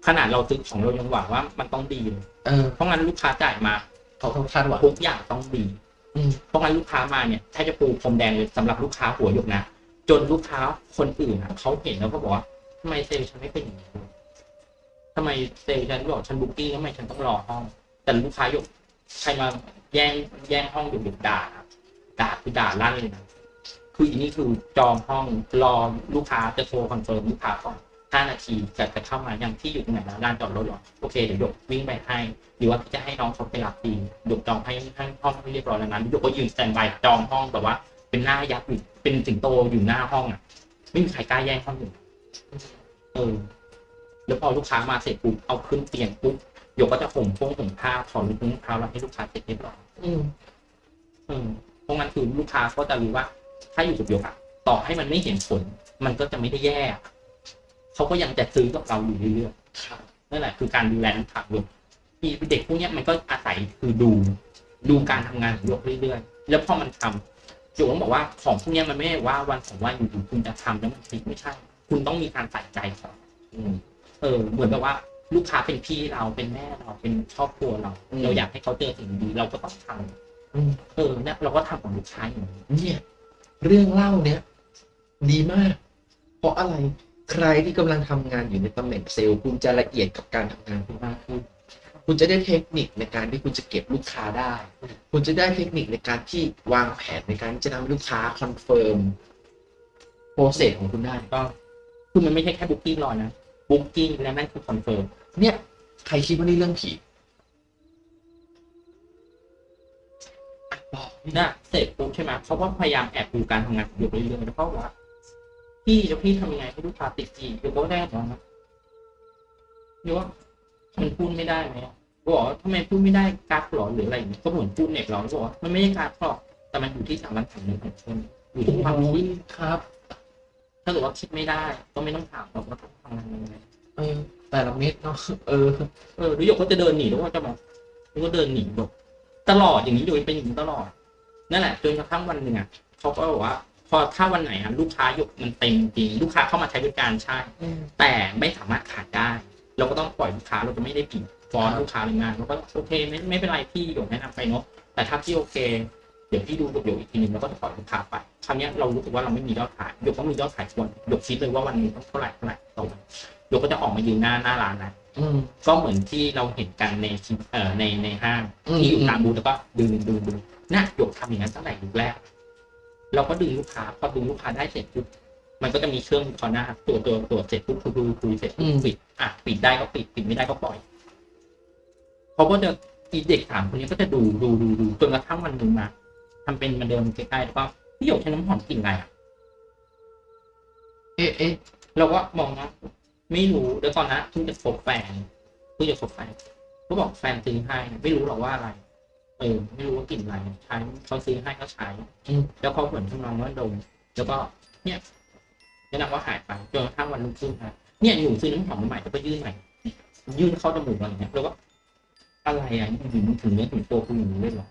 ขนาดเราซื้อของเรายังหวังว่ามันต้องดีเลยเออเพราะงั้นลูกค้าจ่ายมาเขาต้องคาดหวังทุกอย่างต้องดีอืม เพราะงั้นลูกค้ามาเนี่ยถ้าจะปูพรมแดงเลยสำหรับลูกค้าหัวหยกนะจนลูกค้าคนอื่นอะเขาเห็นแล้วก็บอกว่าทำไมเซลล์ฉันไม่เป็นอย่างนี้ทำไมเซลล์ฉันบอกฉันบุ๊กิ้งทำไมฉันต้องรอห้อง แต่ลูกค้าหยกใครมาแย่งแย่งห้องหยกหยกด่าครับด่าคือด่าลั่นเลยนะคืออันนี้คือจองห้องรอลูกค้าจะโทร confirm ลูกค้าก่อน ห้านาทีจะจะเข้ามาอย่างที่อยู่ตรงไหนนะลานจอดรถเหรอโอเคเดี๋ยวหยกวิ่งไปให้หรือว่าจะให้น้องเขาไปรับดีหยกจองให้ให้ห้องให้เรียบร้อยแล้วนั้นหยกก็ยืน standby จองห้องแบบว่า เป็นหน้ายักษ์อยู่เป็นสิงโตอยู่หน้าห้องอะ ไม่มีใครกล้าแย่งห้องอยู่เออแล้วพอลูกค้ามาเสร็จปุ๊บเอาขึ้นเตียงปุ๊บหยกก็จะห่มพวงห่มผ้าถอดลูกนุ่งเท้าแล้วให้ลูกค้าเสร็จเรียบร้อยอืมเออเพราะงั้นคือลูกค้าก็จะรู้ว่า ถ้าอยู่กับหยกอะต่อให้มันไม่เห็นผลมันก็จะไม่ได้แย่อะ เขาก็ยังจะซื้อกับเราอยู่เรื่อยๆครับนั่นแหละคือการดูแลลูกค้าด้วยที่เด็กพวกเนี้ยมันก็อาศัยคือดูดูการทำงานของโยกเรื่อยๆ แล้วพอมันทำโยกต้องบอกว่าของพวกเนี้ยมันไม่ได้ว่าวันสองวันอยู่ๆคุณจะทำแล้วมันพลิกไม่ใช่ คุณต้องมีการใส่ใจก่อนอืมเออ เหมือนแบบว่าลูกค้าเป็นพี่เราเป็นแม่เราเป็นครอบครัวเราอืมเราอยากให้เขาเจอสิ่งดีเราก็ต้องทำอืมเออเนี่ยเราก็ทำของลูกค้าอย่างนี้เนี่ย เรื่องเล่าเนี้ยดีมาก เพราะอะไร ใครที่กำลังทำงานอยู่ในตำแหน่งเซลล์ คุณจะละเอียดกับการทำงานคุณมากขึ้น คุณจะได้เทคนิคในการที่คุณจะเก็บลูกค้าได้ คุณจะได้เทคนิคในการที่วางแผนในการที่จะทำให้ลูกค้า confirm process ของคุณได้ก็คือมันไม่ใช่แค่ booking ลอยนะ booking และนั่นคือ confirm เนี่ยใครคิดว่านี่เรื่องผีอะบอกนะเสร็จปุ๊บใช่ไหมเขาก็พยายามแอบดูการทำงานของหยกเรื่อยๆแล้วก็ว่า พี่แล้วพี่ทำยังไงให้ลูกค้าติดจี้หยกก็ได้บอกนะหยกว่ามันพูดไม่ได้ไหมก็บอกว่าทำไมพูดไม่ได้การ์ดหรอหรืออะไรอย่างเงี้ยก็เหมือนพูดเน็ตเราก็บอกว่ามันไม่ใช่การ์ดหรอกแต่มันอยู่ที่สามัญสำนึกของคนอยู่ที่ความโอ้คิยดครับเถ้าเกิดว่าคิดไม่ได้ ก็ไม่ต้องถามเราก็ต้องทำงานยังไงเออแต่ละเม็ดเนาะเออเออหรือหยกก็จะเดินหนีแล้วก็จะบอกแล้วก็เดินหนีแบบตลอดอย่างนี้โดยเป็นอย่างนี้ตลอดนั่นแหละจนกระทั่งวันหนึ่งอะเขาก็บอกว่า พอถ้าวันไหนอะลูกค้าหยกมันเต็มจริงลูกค้าเข้ามาใช้บริการใช่ แต่ไม่สามารถขายได้ เราก็ต้องปล่อยลูกค้าเราจะไม่ได้ปิดฟ้อนลูกค้าหรืองานเราก็โอเคไม่ไม่เป็นไรพี่หยกแนะนำไปเนาะแต่ถ้าพี่โอเคเดี๋ยวพี่ดูกับหยกอีกทีนึงแล้วก็จะปล่อยลูกค้าไปคราวเนี้ยเรารู้สึกว่าเราไม่มียอดขายหยกก็มียอดขายควรหยกคิดเลยว่าวันนี้ต้องเท่าไหร่เท่าไหร่ต่อวันหยกก็จะออกมายืนหน้าหน้าร้านนะอืมก็เหมือนที่เราเห็นกันในคลิปเอ่อในในห้างอืมที่อยู่ตามบูธแล้วก็ดึงดึงดึงน่ะหยกทำอย่างนั้นตั้งแต่ยุคแรก เราก็ดึงลูกค้าพอดึงลูกค้าได้เสร็จปุ๊บมันก็จะมีเครื่องคอหน้าตัวตัวตัวเสร็จปุ๊บคุยคุยคุยเสร็จปุ๊บปิดอะปิดได้ก็ปิดปิดไม่ได้ก็ปล่อยเขาก็จะอีเด็กถามคนนี้ก็จะดูดูดูดูจนกระทั่งวันหนึ่งมาทำเป็นมาเดิมใกล้ๆแล้วก็พี่หยกใช้น้ำหอมกลิ่นอะไรอะเอ๊ะเอ๊ะเราก็มองนะไม่รู้แล้วตอนนั้นเพิ่งจะคบแฟนเพิ่งจะคบแฟนก็บอกแฟนซื้อให้ไม่รู้หรอกว่าอะไร เออไม่รู้ว่ากลิ่นอะไรใช้เขาซื้อให้ก็ใช้อืมแล้วเขาเหมือนทำนองว่าดมแล้วก็เนี่ยแนะนำว่าหายไปจนกระทั่งวันรุ่งขึ้นฮะเนี่ยหนูซื้อน้ำหอมใหม่แล้วก็ยื่นใหม่ยื่นเข้าจมูกอะไรเงี้ยแล้วก็อะไรอะอยู่ๆมึงถึงเนื้อถึงตัวคุณอย่างนี้เลยเหรอ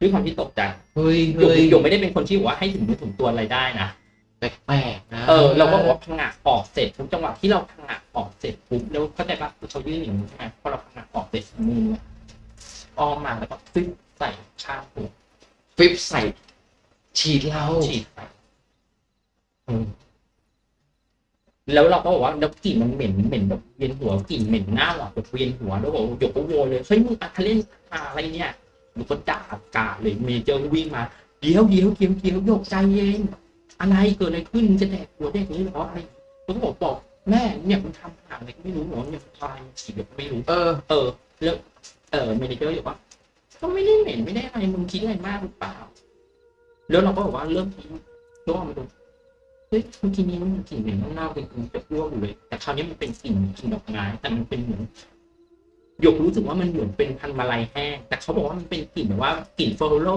ด้วยความที่ตกใจเฮ้ยหยกเฮ้ยหยกไม่ได้เป็นคนที่บอกว่าให้ถึงเนื้อถึงตัวอะไรได้นะแปลกๆนะเออเราก็บอกว่าพังงะออกเสร็จทุกจังหวะที่เราพังงะออกเสร็จปุ๊บแล้วเข้าใจปะคือเขายื่นอย่างนี้ใช่ไหมพอเราพังงะออกเสร็จมือเนี่ย อ้อมมาแล้วก็ฟิปใส่ข้างหัวฟิปใส่ ฉีดเราฉีดไปอืมแล้วเราก็บอกว่าแล้วกลิ่นมันเหม็นเหม็นแบบเวียนหัวกลิ่นเหม็นหน้าหวานแบบเวียนหัวแล้วบอกว่าหยกก็โวยเลยเฮ้ยมึงอัทะเล่นอะไรเนี่ยหนูก็ด่ากาเลยเมเจอร์วิ่งมาเดี๋ยวเดี๋ยวเดี๋ยวเดี๋ยวหยกใจเย็นอะไรเกิดอะไรขึ้นมึงจะแดกหัวเด็กนี้เหรออะไรแล้วก็บอกบอกแม่เนี่ยมันทำหาอะไรก็ไม่รู้หรอเนี่ยมันทายฉีดแบบไม่รู้เออเออ แล้วเออเมนเจอร์บอกว่าก็ไม่ได้เหม็นไม่ได้อะไรมึงคิดอะไรมากหรือเปล่า แล้วเราก็บอกว่าเริ่มทิ้งก็เอามาดูเฮ้ยเมื่อกี้นี้มันกลิ่นเหม็นเน่าๆเป็นกลิ่นจะอ้วกอยู่เลย แต่คราวนี้มันเป็นกลิ่นกลิ่นดอกไม้แต่มันเป็นเหมือนหยกรู้สึกว่ามันเหมือนเป็นพันธุ์มาลัยแห้งแต่เขาบอกว่ามันเป็นกลิ่นแบบว่ากลิ่นโฟโล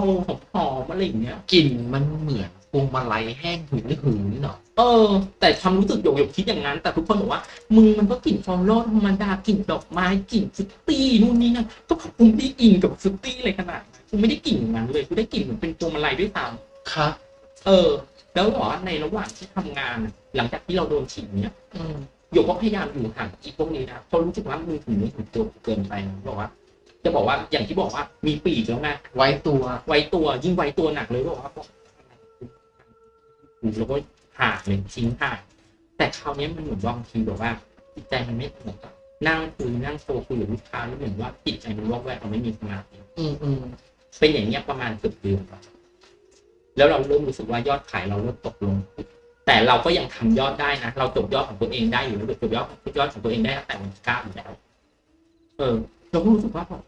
หอมๆอะไรอย่างเงี้ยกลิ่นมันเหมือน พวงมาลัยแห้งหืนหืนเนาะเออ แต่ความรู้สึกหยกหยกคิดอย่างนั้น แต่ทุกคนบอกว่ามึงมันก็กลิ่น floral ธรรมดากลิ่นดอกไม้กลิ่น fruity นู่นนี่นั่นก็ผมไม่ได้อินกับ fruity อะไรขนาดนั้นกูไม่ได้กลิ่นอย่างนั้นเลยกูได้กลิ่นเหมือนเป็นพวงมาลัยด้วยซ้ำครับเออ แล้วบอกว่าในระหว่างที่ทำงานอะหลังจากที่เราโดนฉีดเนี่ยอืมหยกก็พยายามอยู่ห่างอีพวกนี้นะเพราะรู้สึกว่ามือถือนี่ถึงตัวเกินไปนะบอกว่าจะบอกว่าอย่างที่บอกว่ามีปีกแล้วไงไว้ตัวไว้ตัวยิ่งไว้ตัวหนักเลยบอกว่า บอกแล้วก็ห่างเลยทิ้งห่างแต่คราวนี้มันเหมือนบางทีแบบว่าจิตใจมันไม่สงบอะนั่งคุยนั่งโทรคุยกับลูกค้าแล้วเหมือนว่าจิตใจมันวอกแวกเราไม่มีสมาธิอืมอืมเป็นอย่างเงี้ยประมาณเกือบเดือนอะแล้วเราเริ่มรู้สึกว่ายอดขายเราเริ่มตกลง แต่เราก็ยังทำยอดได้นะเราจบยอดของตัวเองได้อยู่แล้วจบยอดยอดของตัวเองได้ตั้งแต่วันที่เก้าอยู่แล้วเออเราก็รู้สึกว่าแบบ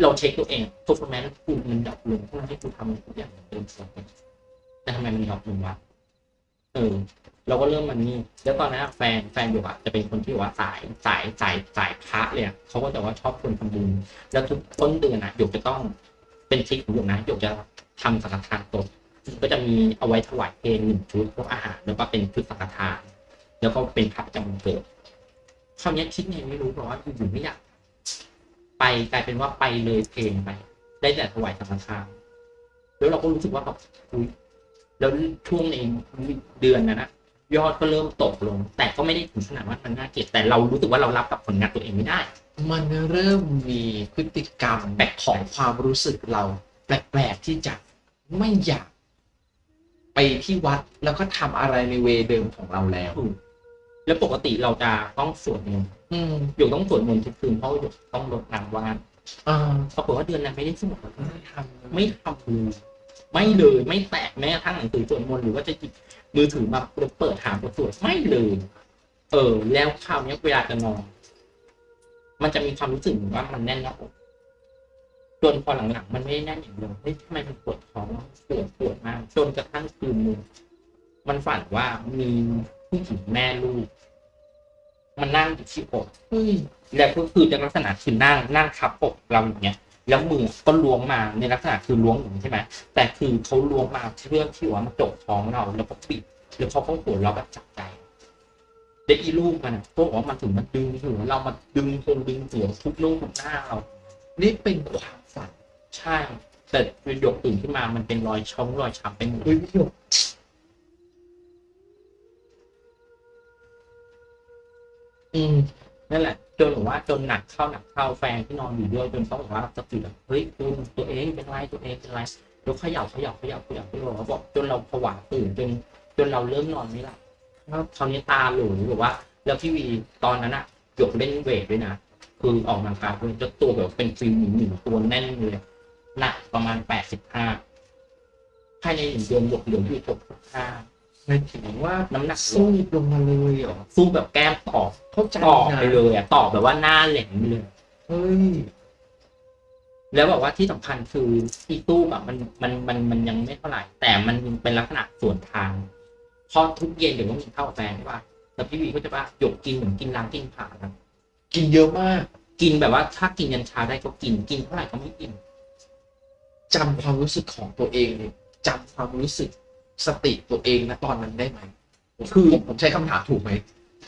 เราเช็คตัวเอง performance กูมันดรอปลงทั้งที่กูทำทุกอย่างอย่างเต็มที่ แต่ทำไมมันดรอปลงวะเออ เราก็เริ่มมันนี่แล้วตอนนั้นแฟนแฟนอยู่อะจะเป็นคนที่ว่าสายสายสายสายพระเลยอะเขาก็จะว่าชอบคนทำบุญแล้วทุกต้นเดือนอะหยกจะต้องเป็นทริคของหยกนะหยกจะทำสังฆทานตดก็จะมีเอาไว้ถวายเพลงหนึ่งชุดพวกอาหารแล้วก็เป็นชุดสังฆทาน แล้วก็เป็นพระจำวันเกิดคราวเนี้ยคิดไงไม่รู้เพราะว่าอยู่ไม่อยากไปกลายเป็นว่าไปเลยเพลงไป ได้แต่ถวายสังฆทานแล้วเราก็รู้สึกว่าแบบ แล้วช่วงในเดือนนั้นนะยอดก็เริ่มตกลง แต่ก็ไม่ได้ถึงขนาดว่ามันน่าเกลียดแต่เรารู้สึกว่าเรารับกับผลงานตัวเองไม่ได้ มันเริ่มมีพฤติกรรมแบบของความรู้สึกเราแปลกๆที่จะไม่อยาก ไปที่วัดแล้วก็ทำอะไรในเวเดิมของเราแล้ว แล้วปกติเราจะต้องสวดมนต์อืมหยกต้องสวดมนต์ทุกคืนเพราะหยกต้องลดน้ำว่านอ่าปรากฏว่าเดือนนั้นไม่ได้สวดเลยไม่ทำไม่ทำเลย ไม่เลยไม่แตะแม้กระทั่งหนังสือสวดมนต์หรือว่าจะหยิบมือถือมาเปิดหาบทสวดไม่เลย เออ แล้วคราวนี้เวลาจะนอน มันจะมีความรู้สึกเหมือนว่ามันแน่นหน้าอกจนพอหลังๆมันไม่ได้แน่นอย่างเดิมเฮ้ยทำไมมันปวดท้องปวดปวดมากจนกระทั่งคืนนึงมันฝันว่ามีผู้หญิงแม่ลูกมันนั่งอยู่ที่อกแล้วก็คือจะลักษณะคือนั่งนั่งทับอกเราอย่างเงี้ย แล้วมือก็ล้วงมาในลักษณะคือล้วงอย่างนี้ใช่ไหมแต่คือเขาล้วงมาเพื่อที่ว่ามาจกท้องเราแล้วก็ปิดหรือเขาก็หัวเราะแบบจับใจเด็กอีลูกมันก็บอกว่ามันถึงมันดึงหัวเรามาดึงคงดึงหัวทุบลูกทุบหน้าเรา นี่เป็นความฝันใช่แต่หยกตื่นขึ้นมามันเป็นรอยช้ำรอยช้ำไปหมดเฮ้ยพี่หยกอืม นั่นแหละจนแบบว่าจนหนักเข้าหนักเข้าแฟนที่นอนอยู่ด้วยจนเขาบอกว่าสติแบบเฮ้ยคุณตัวเองเป็นไรตัวเองเป็นไรยกเขย่าเขย่าเขย่าเขย่าเขย่าเขาบอกจนเราผวาตื่นจนจนเราเริ่มนอนไม่หลับครับคราวนี้ตาหลูแบบว่า แล้วพี่วีตอนนั้นอะหยกเล่นเวทด้วยนะคือออกกำลังกายด้วยจะตัวแบบเป็นฟิลหนึ่งหนึ่งตัวแน่นเลยหนักประมาณแปดสิบห้าภายในหนึ่งเดือนหยกเหลืออยู่หกสิบห้า หมายถึงว่าน้ำหนักลสู้งลงมาเลยเหรอสู้แบบแก้มตอกเข้าใจตอกนะไปเลยอะตอกแบบว่าหน้าแหลมไปเลยเฮ้ยแล้วบอกว่าที่สำคัญคืออีตู้แบบมันมันมันมันยังไม่เท่าไหร่ แต่มันเป็นลักษณะส่วนทางพอทุกเย็นเดี๋ยวต้องกินข้าวกับแฟนใช่ป่ะแต่พี่วีก็จะว่าหยกกินเหมือนกินล้างกินผ่านะกินเยอะมาก กินแบบว่าถ้ากินยันเช้าได้ก็กินกินเท่าไหร่ก็ไม่กินจำความรู้สึกของตัวเองเนี่ยจำความรู้สึก สติตัวเองนะตอนนั้นได้ไหมคือผมผมใช้คำถามถูกไหม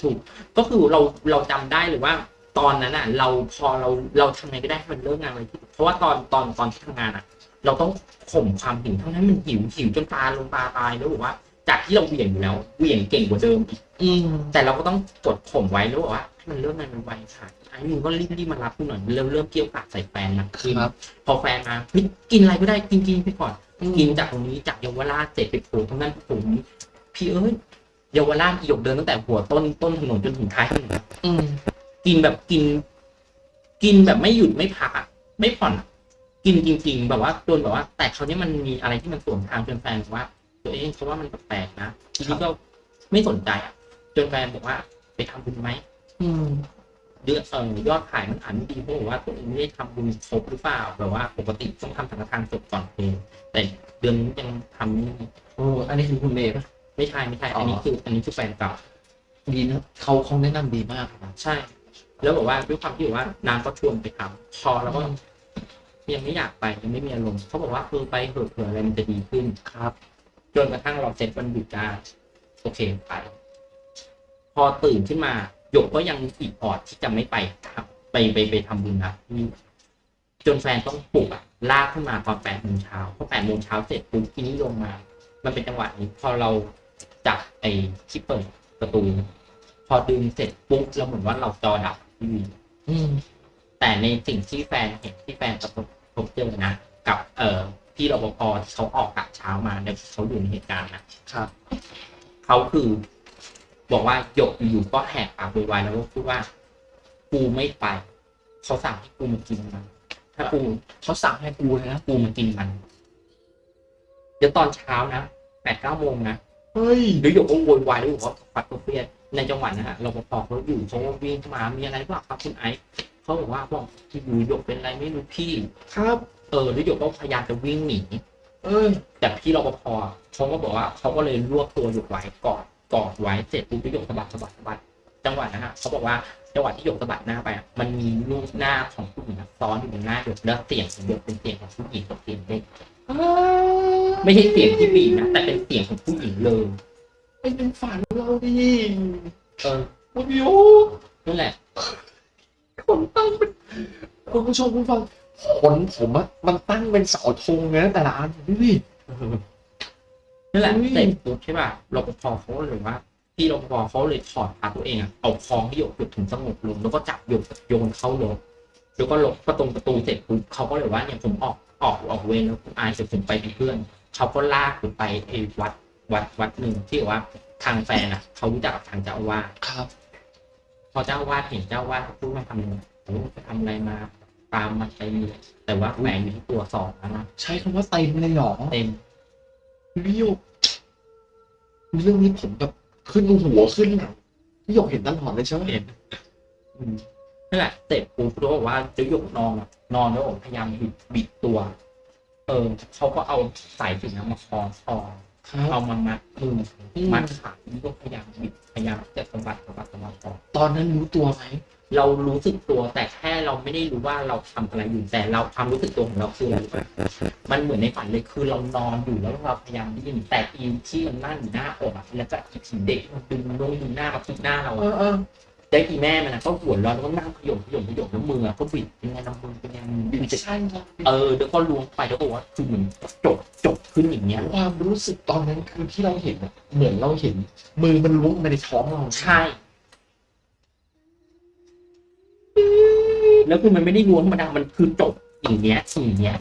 ถูก ก็คือเราเราจำได้เลยว่า ตอนนั้นอะ เราพอเราเราทำไงก็ได้ให้มันเลิกงานเลยที่เพราะว่าตอนตอนตอนที่ทำงานอะ เราต้องข่มความหิวทั้งนั้นมันหิวหิวจนตาลงตาตายแล้วบอกว่า จากที่เราเหวี่ยงอยู่แล้วเหวี่ยงเก่งกว่าเดิมอีกอืมแต่เราก็ต้องกดข่มไว้แล้วบอกว่าให้มันเริ่มงานมันไวค่ะไอ้มึงก็รีบรีบมารับกูหน่อยเริ่มเริ่มเกี่ยวกาดใส่แฟนนะคือครับพอแฟนมาเฮ้ยกินอะไรก็ได้กินกินไปก่อน กินจากตรงนี้จากเยาวราชเสร็จไปโผล่ตรงนั้นโผล่ตรงนี้พี่เอ้ยเยาวราชหยกเดินตั้งแต่หัวต้นต้นถนนจนถึงท้ายถนนอืมกินแบบกิน กินแบบไม่หยุดไม่พักอะไม่ผ่อนอะกินจริง ๆ แบบว่าจนแบบว่า แต่คราวนี้มันมีอะไรที่มันสวนทางจนแฟนบอกว่า ตัวเองเขาว่ามันแปลกๆนะทีนี้ก็ไม่สนใจอะจนแฟนบอกว่า ไปทำบุญไหมอืม เดือนเออยอดขายมันอ่านไม่ดีเพราะว่าตัวเองไม่ได้ทำบุญครบหรือเปล่าแบบว่าปกติต้องทำสังฆทานศพก่อนเพลงแต่เดือนนี้ยังทำไม่โอ้อันนี้คือคุณเมย์ปะ ไม่ใช่ไม่ใช่อ๋ออั อันนี้คืออันนี้คือแฟนเก่าดีนะเขาเขาแนะนำดีมากนะใช่ แล้วบอกว่าด้วยความที่แบบว่านางก็ชวนไปทำพอแล้วก็ยังไม่อยากไปยังไม่มีอารมณ์เขาบอกว่าคือไปเถอะเผื่ออะไรมันจะดีขึ้น ครับ จนกระทั่งเราเซ็ตวันหยุดได้โอเคไป พอตื่นขึ้นมา หยกก็ยังอีกออดที่จะไม่ไปครับไปไปไปทำบุญนะที่จนแฟนต้องปลุกอะลากขึ้นมาตอนแปดโมงเช้าพอแปดโมงเช้าเสร็จปุ๊บทีนี้ลงมา มันเป็นจังหวะนี้พอเราจับไอ้ที่เปิดประตู พอดึงเสร็จปุ๊บเราเหมือนว่าเราจอดับทีวีอืมแต่ในสิ่งที่แฟนเห็นที่แฟนประสบพบเจอนะกับ เอ่อพี่รปภที่เขาออกกะเช้ามาเนี่ยเขาอยู่ในเหตุการณ์นะครับเขาคือ บอกว่าหยกอยู่ๆก็แหกปากโวยวายแล้วก็พูดว่ากูไม่ไปเขาสั่งให้กูมากินมัน ถ้ากูเขาสั่งให้กูเลยนะกูมากินมัน เดี๋ยวตอนเช้านะแปดเก้าโมงนะเฮ้ยหรือหยกก็โวยวายแล้วบอกว่าฟัดตัวเฟียดในจังหวะนั้นอะรปภเขาอยู่เขาก็วิ่งเข้ามามีอะไรบ้างครับคุณไอซ์เขาบอกว่าบอกที่อยู่หยกเป็นอะไรไม่รู้พี่ ครับ เออแล้วหยกก็พยายามจะวิ่งหนีเอ้ยแต่พี่รปภเขาก็บอกว่าเขาก็เลยรวบตัวหยกไว้กอด กอดไว้เสร็จปุ๊บหยกสะบัดสะบัดสะบัดจังหวะนั้นอะเขาบอกว่าจังหวะที่หยกสะบัดหน้าไปอะมันมีรูปหน้าของผู้หญิงอะซ้อนอยู่บนหน้าหยกแล้วเสียงของหยกเป็นเสียงของผู้หญิงกับเสียงเด็กไม่ใช่เสียงที่บีบนะแต่เป็นเสียงของผู้หญิงเลยไม่เป็นฝันเราดิเออโอ้โหนั่นแหละคนตั้งเป็นคุณผู้ชมคุณฟังขนผมอะมันตั้งเป็นเสาธงเลยนะแต่ละอันดูดิ นั่นแหละอุ้ยเสร็จปุ๊บใช่ป่ะรปภเขาก็เลยว่าพี่รปภเขาเลยถอดพาตัวเองอะเอาคองที่หยกจุดถึงสงบลงแล้วก็จับหยกโยนเข้ารถแล้วก็ลงประตูประตูเสร็จปุ๊บเขาก็เลยว่าเนี่ยผมออกออกออกเวรแล้วคุณอายเสร็จผมไปเป็นเพื่อนเขาก็ลากผมไปไอ้วัดวัดวัดหนึ่งที่ว่าทางแฟนอะเขารู้จักกับทางเจ้าอาวาสครับ พอเจ้าอาวาสเห็นเจ้าอาวาสเขาพูดว่าทำอะไรโอ้ไปทำอะไรมาตามมาเต็มเลยแต่ว่าแหวนอยู่ที่ตัวสองแล้วนะใช้คำว่าเต็มเลยเหรอเต็ม พี่หยกเรื่องนี้ผมแบบขึ้นหัวขึ้นหลังพี่หยกเห็นตลอดเลยใช่ไหมเห็นอืมนั่นแหละเสร็จปุ๊บเขาบอกว่าจะยกนอนอะนอนแล้วผมพยายามบิดบิดตัว เออเขาก็เอาสายสิญจนมาคล้องคอครับเอามามัดมืออืมมัดขานี่ก็พยายามบิดพยายามจะสะบัดสะบัดสะบัดคอตอนนั้นรู้ตัวไหม เรารู้สึกตัวแต่แค่เราไม่ได้รู้ว่าเราทำอะไรอยู่แต่เราความรู้สึกตัวของเราคืออะไรรู้ปะมันเหมือนในฝันเลยคือเรานอนอยู่แล้วเราพยายามดิ้นแต่อีที่มันนั่งอยู่หน้าอกอะแล้วก็อีผีเด็กมันดึงลงดึงหน้ามาพิกหน้าเราเออะอเออได้อีแม่มันนะก็หัวเร้อนแล้วก็นั่งขยมขยมขยมแล้วมืออะก็บิดเป็นไงน้ำมือเป็นไงมือบิดใช่ครับเออแล้วก็ล้วงไปแล้วก็บอกว่าคือเหมือนจบจบขึ้นอย่างเงี้ยความรู้สึกตอนนั้นคือที่เราเห็นอะเหมือนเราเห็น มือมันล้วงมาในท้องเราใช่ แล้วคือมันไม่ได้ล้วงธรรมดามันคือจบอย่างเงี้ยอย่างเงี้ย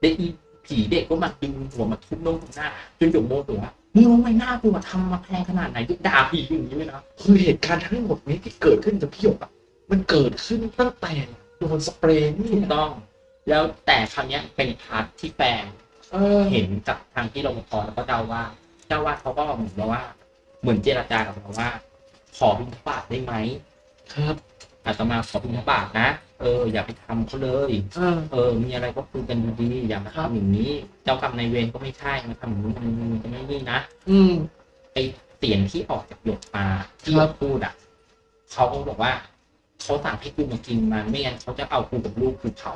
ได้อีผีเด็กก็มาดึงหัวมาทุบน้องหน้าจนหยกโมโหว่ามึงรู้ไหมหน้ากูมาทำมาแพงขนาดไหนกูด่าผีอย่างนี้เลยนะคือเหตุการณ์ทั้งหมดนี้ที่เกิดขึ้นกับพี่หยกอะมันเกิดขึ้นตั้งแต่โดนสเปรย์นี่ถูกนะต้อง แล้วแต่ครั้งเนี้ยเป็น part ที่แฟนเออเห็นจากทางที่รปภแล้วก็เจ้าว่า เจ้าว่าเขาก็เหมือนกับว่า เหมือนเจรจากับเราว่า ขอบิณฑบาตได้ไหมครับ อาตมาขอบิณฑบาตนะ เออ อย่าไปทำเขาเลย เออ เออ มีอะไรก็คุยกันดีๆอย่ามาครับทำอย่างนี้ เจ้ากรรมนายเวรก็ไม่ใช่มาทำอย่างนี้มันมันจะไม่นี่นะ อืม ไอเสียงที่ออกจากหยกมาที่ครับพูดอะเขาก็บอกว่าเขาสั่งให้กูมากินมันไม่งั้นเขาจะเอากูกับลูกกูเผา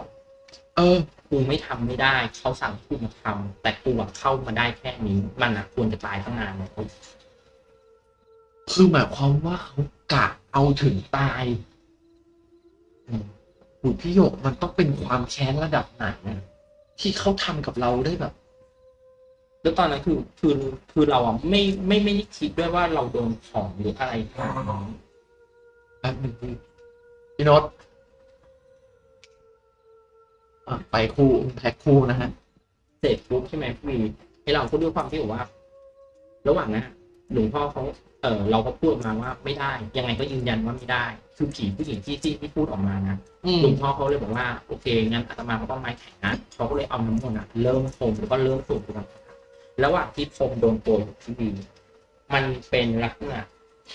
เออ กูไม่ทำไม่ได้ เขาสั่งให้กูมาทำแต่กูอะเข้ามาได้แค่นี้ มันอะควรจะตายตั้งนานแล้วคือหมายความว่าเขากะเอาถึงตายอืม หูพี่หยกมันต้องเป็นความแค้นระดับไหนอะที่เขาทำกับเราได้แบบ แล้วตอนนั้นคือคือคือเราอะไม่ไม่ไม่ได้คิดด้วยว่าเราโดนของหรืออะไรขนาดนั้นแป๊บหนึ่งพี่พี่โน้ตอะไปคู่แพ็คคู่นะฮะเสร็จปุ๊บใช่ไหมพี่ไอเราก็ด้วยความที่บอกว่า ระหว่างนั้นอะหลวงพ่อเขา เออเราก็พูดออกมาว่าไม่ได้ ยังไงก็ยืนยันว่าไม่ได้ คือผีผู้หญิงที่ที่ที่พูดออกมานะอืมหลวงพ่อเขาเลยบอกว่าโอเคงั้นอาตมาก็ต้องไม้แข็งนะเขาก็เลยเอาน้ำมนต์อะเริ่มพรมแล้วก็เริ่มสูบกันระหว่างที่พรมโดนตัวอยู่ที่ดีมันเป็นลักษณะ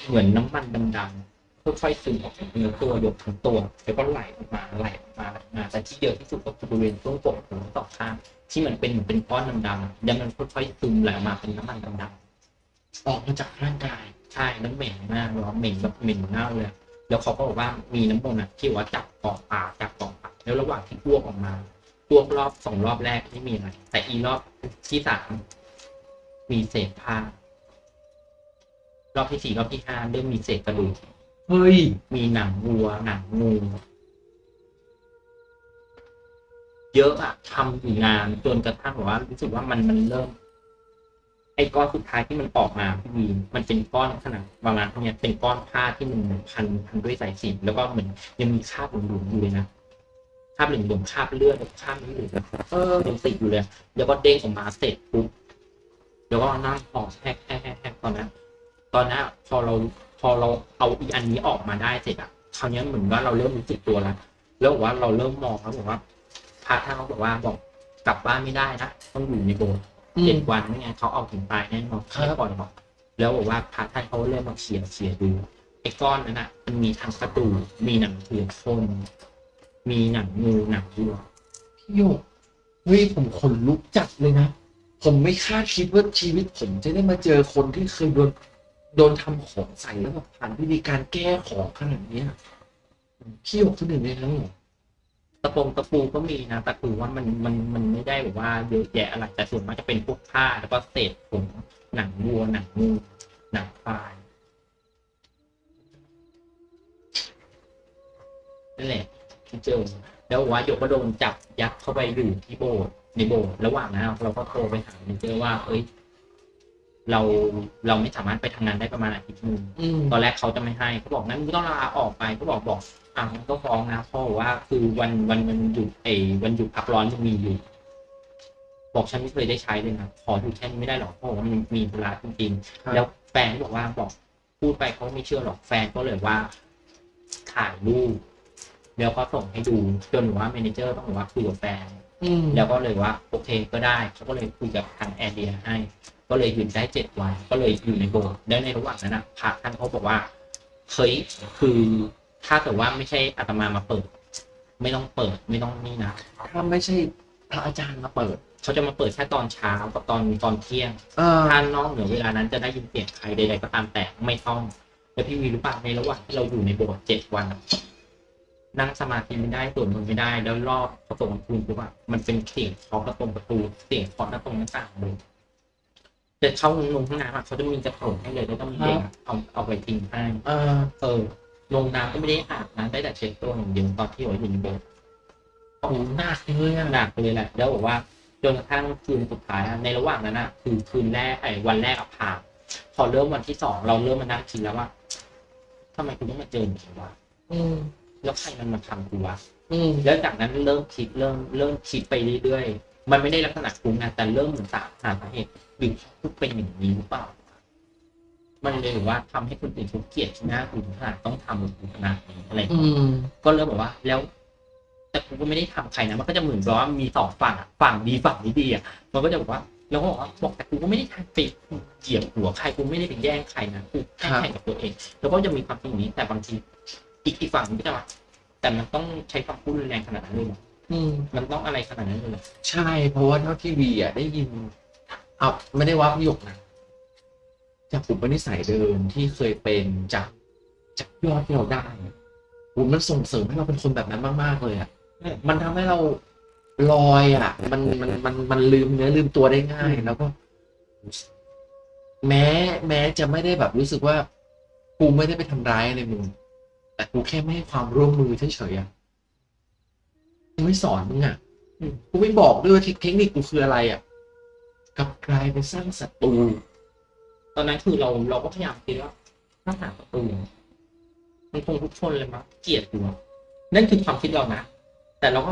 เหมือนน้ำมันดำๆค่อยๆซึมออกจากเนื้อตัวหยกทั้งตัวแล้วก็ไหลออกมาไหลออกมาไหลออกมาแต่ที่เยอะที่สุดก็คือบริเวณช่วงปกหูทั้งสองข้างที่มันเป็นเหมือนเป็นก้อนดำๆแล้วมันค่อยๆซึมไหลออกมาเป็นน้ำมันดำออกมาจากร่างกายๆ ใช่น้ำเหม็นมากเลยเหม็นแบบเหม็นเน่าเลย แล้วเขาก็บอกว่ามีน้ำมนต์อะที่ว่าจับกอกปากจับกอกปากแล้วระหว่างที่อ้วกออกมาอ้วกรอบสองรอบแรกไม่มีอะไรแต่อีรอบที่สามมีเศษผ้ารอบที่สี่รอบที่ห้าเริ่มมีเศษกระดูกเฮ้ยมีหนังวัวหนังงูเยอะอะทำอยู่นานจนกระทั่งแบบว่ารู้สึกว่ามันมันเริ่ม ไอ้ก้อนสุดท้ายที่มันออกมาพี่วีมันเป็นก้อนขนาดประมาณเท่านี้เป็นก้อนผ้าที่มันพันพันด้วยสายสิญจนแล้วก็เหมือนยังมีคราบหลวมๆอยู่เลยนะคราบหลวมๆคราบเลือดคราบนี้อยู่นะเออยังติดอยู่เลย แล้วก็เด้งออกมาเสร็จปุ๊บแล้วก็นั่งหอแฮกแฮกแฮกตอนนั้นตอนนั้นพอเราพอเราเอาอีอันนี้ออกมาได้เสร็จอะคราวนี้เหมือนว่าเราเริ่มรู้สึกตัวแล้วแล้วบอกว่าเราเริ่มมองแล้วบอกว่าพระท่านเขาบอกว่าบอกกลับบ้านไม่ได้นะต้องอยู่ในโบสถ์ เจ็มดวันไม่งั้นเขาเอาถึงตายแน่นอนครับไม่ปล่อยหรอกแล้วบอกว่าพระท่านเขาเริ่มมาเขียนเขียดูไอ้ก้อนนั้นอะมันมีทั้งกระดูกมีหนังเผือกคนมีหนังงูหนังวัวพี่โยกเฮ้ยผมขนลุกจัดเลยนะผมไม่คาดคิดว่าชีวิตผมจะได้มาเจอคนที่เคยโดนโดนทำของใส่แล้วแบบผ่านวิธีการแก้ของขนาดเนี้ยพี่โยกคนหนึ่งในนั้นเหรอ ตะปงตะปูก็มีนะแต่คือว่ามันมันมันไม่ได้แบบว่าเยอะแยะอะไรแต่ส่วนมากจะเป็นพวกผ้าแล้วก็เศษผมหนังวัวหนังงูหนังควายนั่นแหละที่เจอแล้วบอกว่าหยกก็โดนจับยัดเข้าไปอยู่ที่โบสถ์ในโบสถ์ระหว่างนั้นเราก็โทรไปหาเมเจอร์ว่า เอ้ยเราเราไม่สามารถไปทำงานได้ประมาณอาทิตย์หนึงอืมตอนแรกเขาจะไม่ให้เขาบอกงั้นมึงต้องลาออกไปเขาบอกบอก อะงั้นก็ฟ้องนะพ่อบอกว่าคือวันวันวันหยุดเอวันหยุดพักร้อนยังมีอยู่ บอกฉันไม่เคยได้ใช้เลยนะขออยู่แค่นี้ไม่ได้หรอกเพราะว่ามันมีธุระจริงครับๆแล้วแฟนก็บอกว่าบอกพูดไปเขาไม่เชื่อหรอกแฟนก็เลยว่าถ่ายรูปแล้วก็ส่งให้ดูจนว่าเมเนเจอร์ต้องบอกว่าคุยกับแฟนอืมแล้วก็เลยว่าโอเคก็ได้เขาก็เลยคุยกับทางแอร์เดียให้ ก็เลยหยุดได้เจ็ดวันก็เลยอยู่ในโบสถ์แล้วในระหว่างนั้นนะพระท่านเขาบอกว่าเฮ้ยคือ ถ้าเกิดว่าไม่ใช่อาตมามาเปิด ไม่ต้องเปิดไม่ต้องนี่นะถ้าไม่ใช่พระอาจารย์มาเปิด เขาจะมาเปิดแค่ตอนเช้ากับตอนตอนเที่ยงเออถ้านอกเหนือเวลานั้นจะได้ยินเสียงใครใดๆก็ตามแต่ไม่ต้องแล้วพี่วีรู้ป่ะในระหว่างที่เราอยู่ในโบสถ์เจ็ดวันอะนั่งสมาธิไม่ได้สวดมนต์ไม่ได้แล้วรอบประตูของคุณปุ๊บอะมันเป็นเสียงเคาะประตูประตูเสียงเคาะหน้าตรงหน้าต่างเลยจะเข้าลงห้องน้ำอะเขาจะมีจะโผล่ให้เลยแล้วต้องมีเด็กอะเอาเอาไปทิ้งให้เออเออ ลงน้ำก็ไม่ได้อาบน้ำได้แต่เช็ดตัวอย่างเดียวตอนที่อยู่อยู่ในโบสถ์โอ้หนักเลยอะหนักเลยแหละแล้วบอกว่าจนกระทั่งคืนสุดท้ายอะในระหว่างนั้นอะคือคืนแรกไอ้วันแรกอะผ่านพอเริ่มวันที่สองเราเริ่มมานั่งคิดแล้วว่าทำไมกูต้องมาเจออย่างนี้วะอืมแล้วใครมันมาทำกูวะอืมแล้วจากนั้นเริ่มคิดเริ่มเริ่มคิดไปเรื่อยๆมันไม่ได้ลักษณะคุ้งนะแต่เริ่มเหมือนตามหาสาเหตุหรือกูเป็นอย่างนี้หรือเปล่า มันเลยแบบว่าทำให้คนอื่นเขาเกลียดหน้ากูถึงขนาดต้องทำกับกูขนาดนี้อะไรอย่างเงี้ยอืมก็เริ่มแบบว่า แล้ว แต่กูก็ไม่ได้ทำใครนะมันก็จะเหมือนกับว่ามีสองฝั่งอะฝั่งดีฝั่งไม่ดีอะมันก็จะบอกว่าแล้วก็บอกว่าบอกแต่กูก็ไม่ได้ทำไปเหยียบหัวใครกูไม่ได้ไปแย่งใครนะกูแค่แข่งกับตัวเอง แล้วก็จะมีความคิดอย่างนี้ แต่บางทีอีกอีกฝั่งหนึงก็จะว่าแต่มันต้องใช้ความพูดรุนแรงขนาดนั้นเลยเหรออืมมันต้องอะไรขนาดนั้นเลยเหรอใช่เพราะว่าเท่าที่วีอะได้ยินเอาไม่ได้ว่าพี่หยกนะ จากอุปนิสัยเดิมที่เคยเป็นจากจากยอดที่เราได้อะโหมันส่งเสริมให้เราเป็นคนแบบนั้นมาก ๆ เลยอะมันทำให้เราลอยอะ มันมันมันมันลืมเนื้อลืมตัวได้ง่ายแล้วก็ แม้แม้จะไม่ได้แบบรู้สึกว่ากูไม่ได้ไปทำร้ายอะไรมึงแต่กูแค่ไม่ให้ความร่วมมือเฉยๆอะกูไม่สอนมึงอะกูไม่บอกด้วยว่าเทคนิคกูคืออะไรอะกลับกลายเป็นสร้างศัตรู ตอนนั้นคือเราเราก็พยายามคิดว่าถ้าหาประตูมันคงทุกคนเลยมั้งเกลียดกูอะนั่นคือความคิดเรานะแต่เราก็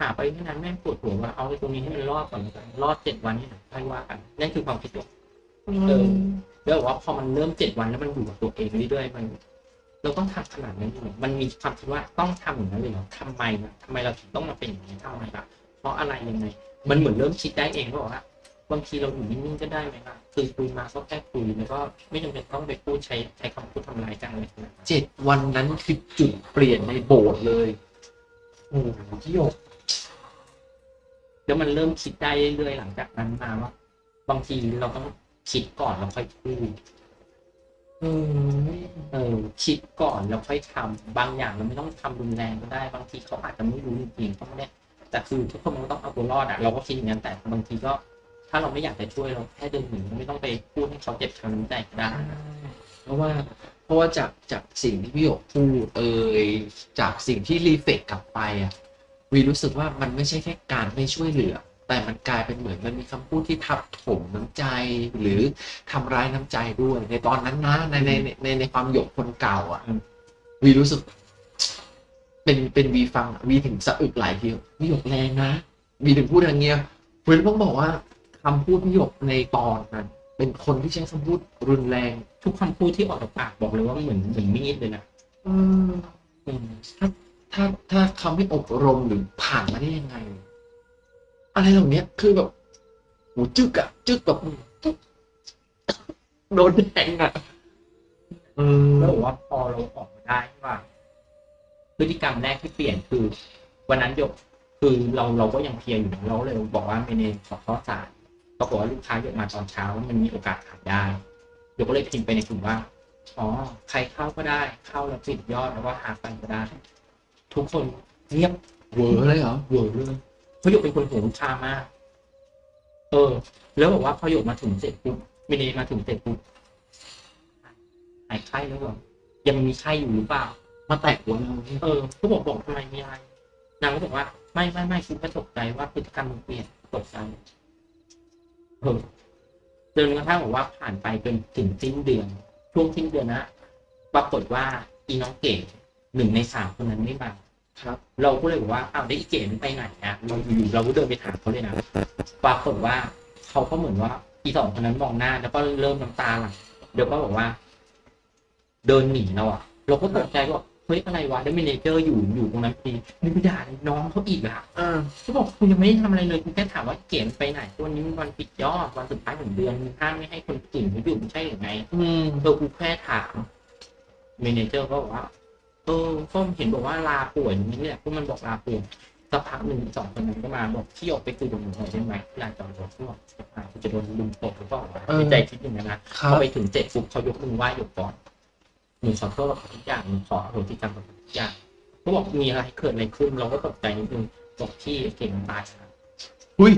หาไปไม่นานแม่งปวดหัวว่าเอาไอ้ตรงนี้ให้มันรอดก่อนแล้วกันรอดเจ็ดวันนี่ค่อยว่ากันนั่นคือความคิดเราเออแล้วบอกว่าพอมันเริ่มเจ็ดวันแล้วมันอยู่กับตัวเองเรื่อยๆมัน เราต้องทำขนาดนั้นเลยเหรอมันมีความคิดว่าต้องทำอย่างนั้นเลยเหรอทำไมล่ะทำไมเราถึงต้องมาเป็นอย่างนี้ทำไมล่ะเพราะอะไรยังไงมันเหมือนเริ่มคิดได้เองก็บอกว่า บางทีเราอยู่นิ่งๆก็ได้ไหมล่ะคือคุยมาก็แค่คุยแล้วก็ไม่จำเป็นต้องไปพูดใช้ใช้คำพูดทำร้ายกันอะไรขนาดนั้นเจ็ดวันนั้นคือจุดเปลี่ยนในโบสถ์เลยโอ้โหพี่หยกแล้วมันเริ่มคิดได้เรื่อยๆหลังจากนั้นมาว่า บางทีเราต้องคิดก่อนแล้วค่อยพูดเออเอคิดก่อนแล้วค่อยทำบางอย่างเราไม่ต้องทำรุนแรงก็ได้ บางทีเขาอาจจะไม่รู้จริงๆก็ไม่ได้แต่คือทุกคนมันต้องเอาตัวรอดอะเราก็คิดอย่างนั้นแต่บางทีก็ ถ้าเราไม่อยากจะช่วยเราแค่เดินหนีไม่ต้องไปพูดให้เขาเจ็บช้ำน้ำใจก็ได้เพราะว่าเพราะว่าจากจากสิ่งที่พี่หยกพูดเอ่ยจากสิ่งที่รีเฟกกลับไปอะวีรู้สึกว่ามันไม่ใช่แค่การไม่ช่วยเหลือ แต่มันกลายเป็นเหมือนมันมีคำพูดที่ทับถมน้ำใจหรือทำร้ายน้ำใจด้วย ในตอนนั้นนะในในในในในความหยกคนเก่า อะวีรู้สึก เป็นเป็นวีฟังวีถึงสะอึกหลายทีวีหยกแรงนะวีถึงพูดอย่างเงี้ยวีต้องบอกว่า คำพูดพี่หยกในตอนนั้นเป็นคนที่ใช้คำพูดรุนแรง ทุกคำพูดที่ออกจากปากบอกเลยว่าเหมือนเหมือนมีดเลยนะอืมอืมถ้าถ้าคำไม่อบรมหรือผ่านมาได้ยังไง อะไรเหล่านี้คือแบบโหจึกอะจึกแบบจึ๊กโดนแทงอะเออแล้วบอกว่าพอเราออกมาได้ว่าพฤติกรรมแรกที่เปลี่ยนคือ วันนั้นหยกคือเราเราก็ยังเพลียอยู่นะเราเลยบอกว่าเมเนขอข้อสาร ปรากฏว่าลูกค้าหยกมาตอนเช้ามันมีโอกาสขายได้หยกก็เลยพิมพ์ไปในกลุ่มว่าอ๋อใครเข้าก็ได้เข้าแล้วปิดยอดแล้วก็หากันก็ได้ ทุกคนเงียบเวอร์เลยเหรอเวอร์เลยเพราะหยกเป็นคนห่วงลูกค้ามาก เออ แล้วบอกว่าพอหยกมาถึงเสร็จปุ๊บเมเนมาถึงเสร็จปุ๊บหายไข้แล้วเหรอยังมีไข้อยู่หรือเปล่า มาแตะหัวเราเนี่ยเออก็บอกบอกทำไมมีอะไรนางก็บอกว่าไม่ไม่ไม่คุณก็ตกใจว่าพฤติกรรมมันเปลี่ยนตกใจเออ จนกระทั่งบอกว่าผ่านไปจนถึงสิ้นเดือน ช่วงสิ้นเดือนนะปรากฏว่าอีน้องเก๋หนึ่งในสามคนนั้นไม่มาครับ เราก็เลยบอกว่าอ้าวได้วอีเก๋มันไปไหนอะเราอยู่ๆเราก็เดินไปถามเขาเลยนะปรากฏว่าเขาก็เหมือนว่าอีสองคนนั้นมองหน้า แล้วก็เริ่มน้ำตาไหลเดี๋ยวก็บอกว่า เดินหนีเราอะเราก็ตกใจว่า เฮ้ยอะไรวะแล้ว manager อยู่อยู่ตรงนั้นพอดีนี่ไปด่าน้องเขาอีกอะอ่าเขาบอกคุณยังไม่ได้ทำอะไรเลยคุณแค่ถามว่าเก๋ไปไหนวันนี้มันวันปิดยอดวันสุดท้ายของเดือนมึงห้ามไม่ให้คนอื่นเขาอยู่ไม่ใช่หรือไงอืมเออกูแค่ถาม manager ก็บอกว่าเออก็เห็นบอกว่าลาป่วยอย่างนี้แหละพวกมันบอกลาป่วยสักพักหนึ่งสองคนนั้นก็มาบอกที่ออกไปคุยกับหนูหน่อยได้ไหมลานจอดรถที่บอกกูจะโดนลุมตบหรือเปล่าวะในใจคิดอย่างนั้นนะครับพอไปถึงเสร็จปุ๊บเขายกมือไหว้หยกก่อน หนูขอโทษกับทุกอย่างหนูขอโหสิกรรมกับทุกอย่างเขาบอกมีอะไรเกิดอะไรขึ้นเราก็ตกใจนิดนึงบอกที่เก่งตายครับอุ้ย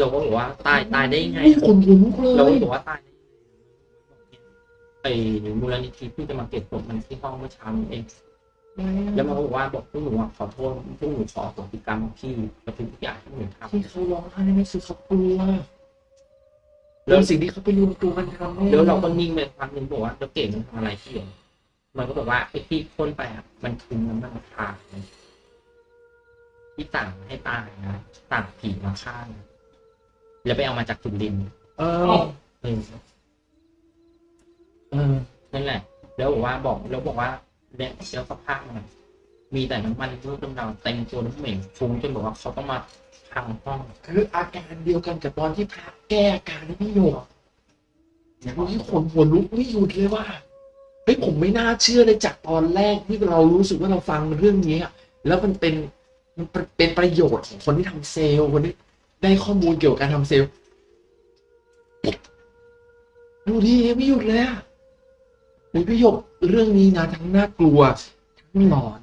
เราก็บอกว่าตายตายได้ยังไงนี่คนลุกเลเราก็ยบอกว่าตายได้ยังไงไอ้มูลนิธิเพิ่งจะมาเก็บศพมันที่ห้องเมื่อเช้านี้เอง แล้วมันก็บอกว่าบอกพวกหนูอะขอโทษพวกหนูขอโหสิกรรมพี่กับทุกอย่างที่หนูทำ ที่เขาร้องไห้นี่คือเขากลัว แล้วสิ่งที่เขาไปรวมตัวกันทำนี่ยแล้วเราก็นิ่งไปพักหนึ่งบอกว่าแล้วเก่งมันทำอะไรพี่เหรอมันก็บอกว่าไอ้ที่พ่นไปอะมันคือน้ำมันพาที่ต่างให้ตายนะต่างผีมาฆ่านะแล้วไปเอามาจากสุรินทร์เออเออเออนั่นแหละ แล้วบอกว่าบอกแล้วบอกว่าเนี่ยแล้วสภาพมันอะ มีแต่น้ำมันรูปดำๆเต็มตัวน้ำเหม็นฟุ้งจนบอกว่าเขาต้องมาพังห้อง คืออาการเดียวกันกับตอนที่พระแก้อาการให้พี่โยกนี่ขนหัวลุกไม่หยุดเลยว่าเฮ้ยผมไม่น่าเชื่อเลยจากตอนแรกที่เรารู้สึกว่าเราฟังเรื่องนี้อะแล้วมันเป็นมันเป็นประโยชน์ของคนที่ทำเซลล์คนที่ได้ข้อมูลเกี่ยวกับการทำเซลล์ดูดิไม่หยุดเลยอะเฮ้ยพี่โยกเรื่องนี้นะทั้งน่ากลัวทั้งหลอน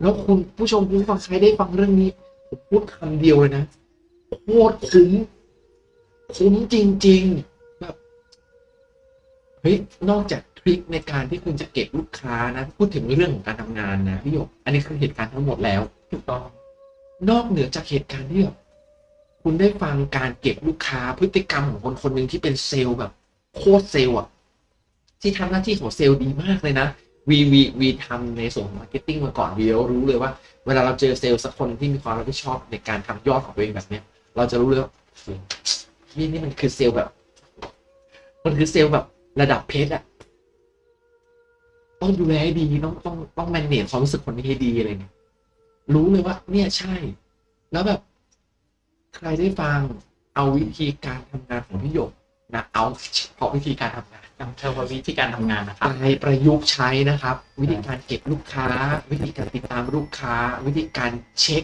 แล้วคุณผู้ชมคุณฟังใครได้ฟังเรื่องนี้ผมพูดคำเดียวเลยนะโคตรคุ้มคุ้มจริงๆแบบเฮ้ยนอกจากทริคในการที่คุณจะเก็บลูกค้านะ พูดถึงเรื่องของการทำงานนะพี่หยกอันนี้คือเหตุการณ์ทั้งหมดแล้วถูกต้อง นอกเหนือจากเหตุการณ์ที่แบบคุณได้ฟังการเก็บลูกค้าพฤติกรรมของคนคนหนึ่งที่เป็นเซลล์แบบ โคตรเซลล์อะที่ทำหน้าที่ของเซลล์ดีมากเลยนะ วีวีวีทำในส่วนของ marketing มาก่อนวีรู้เลยว่า เวลาเราเจอเซลล์สักคนที่มีความรับผิดชอบในการทำยอดของตัวเองแบบเนี้ย เราจะรู้เลยว่านี่นี่มันคือเซลล์แบบ มันคือเซลล์แบบระดับเพชรอะต้องดูแลให้ดีต้องต้องต้อง manage ความรู้สึกคนนี้ให้ดีอะไรเงี้ยรู้เลยว่า เนี่ยใช่ แล้วแบบ ใครได้ฟังเอาวิธีการทำงานของพี่หยก นะเอาเฉพาะวิธีการทำงานนำเทอร์วิธีการทำงานนะครับไปประยุกต์ใช้นะครับ วิธีการเก็บลูกค้า วิธีการติดตามลูกค้า วิธีการเช็ค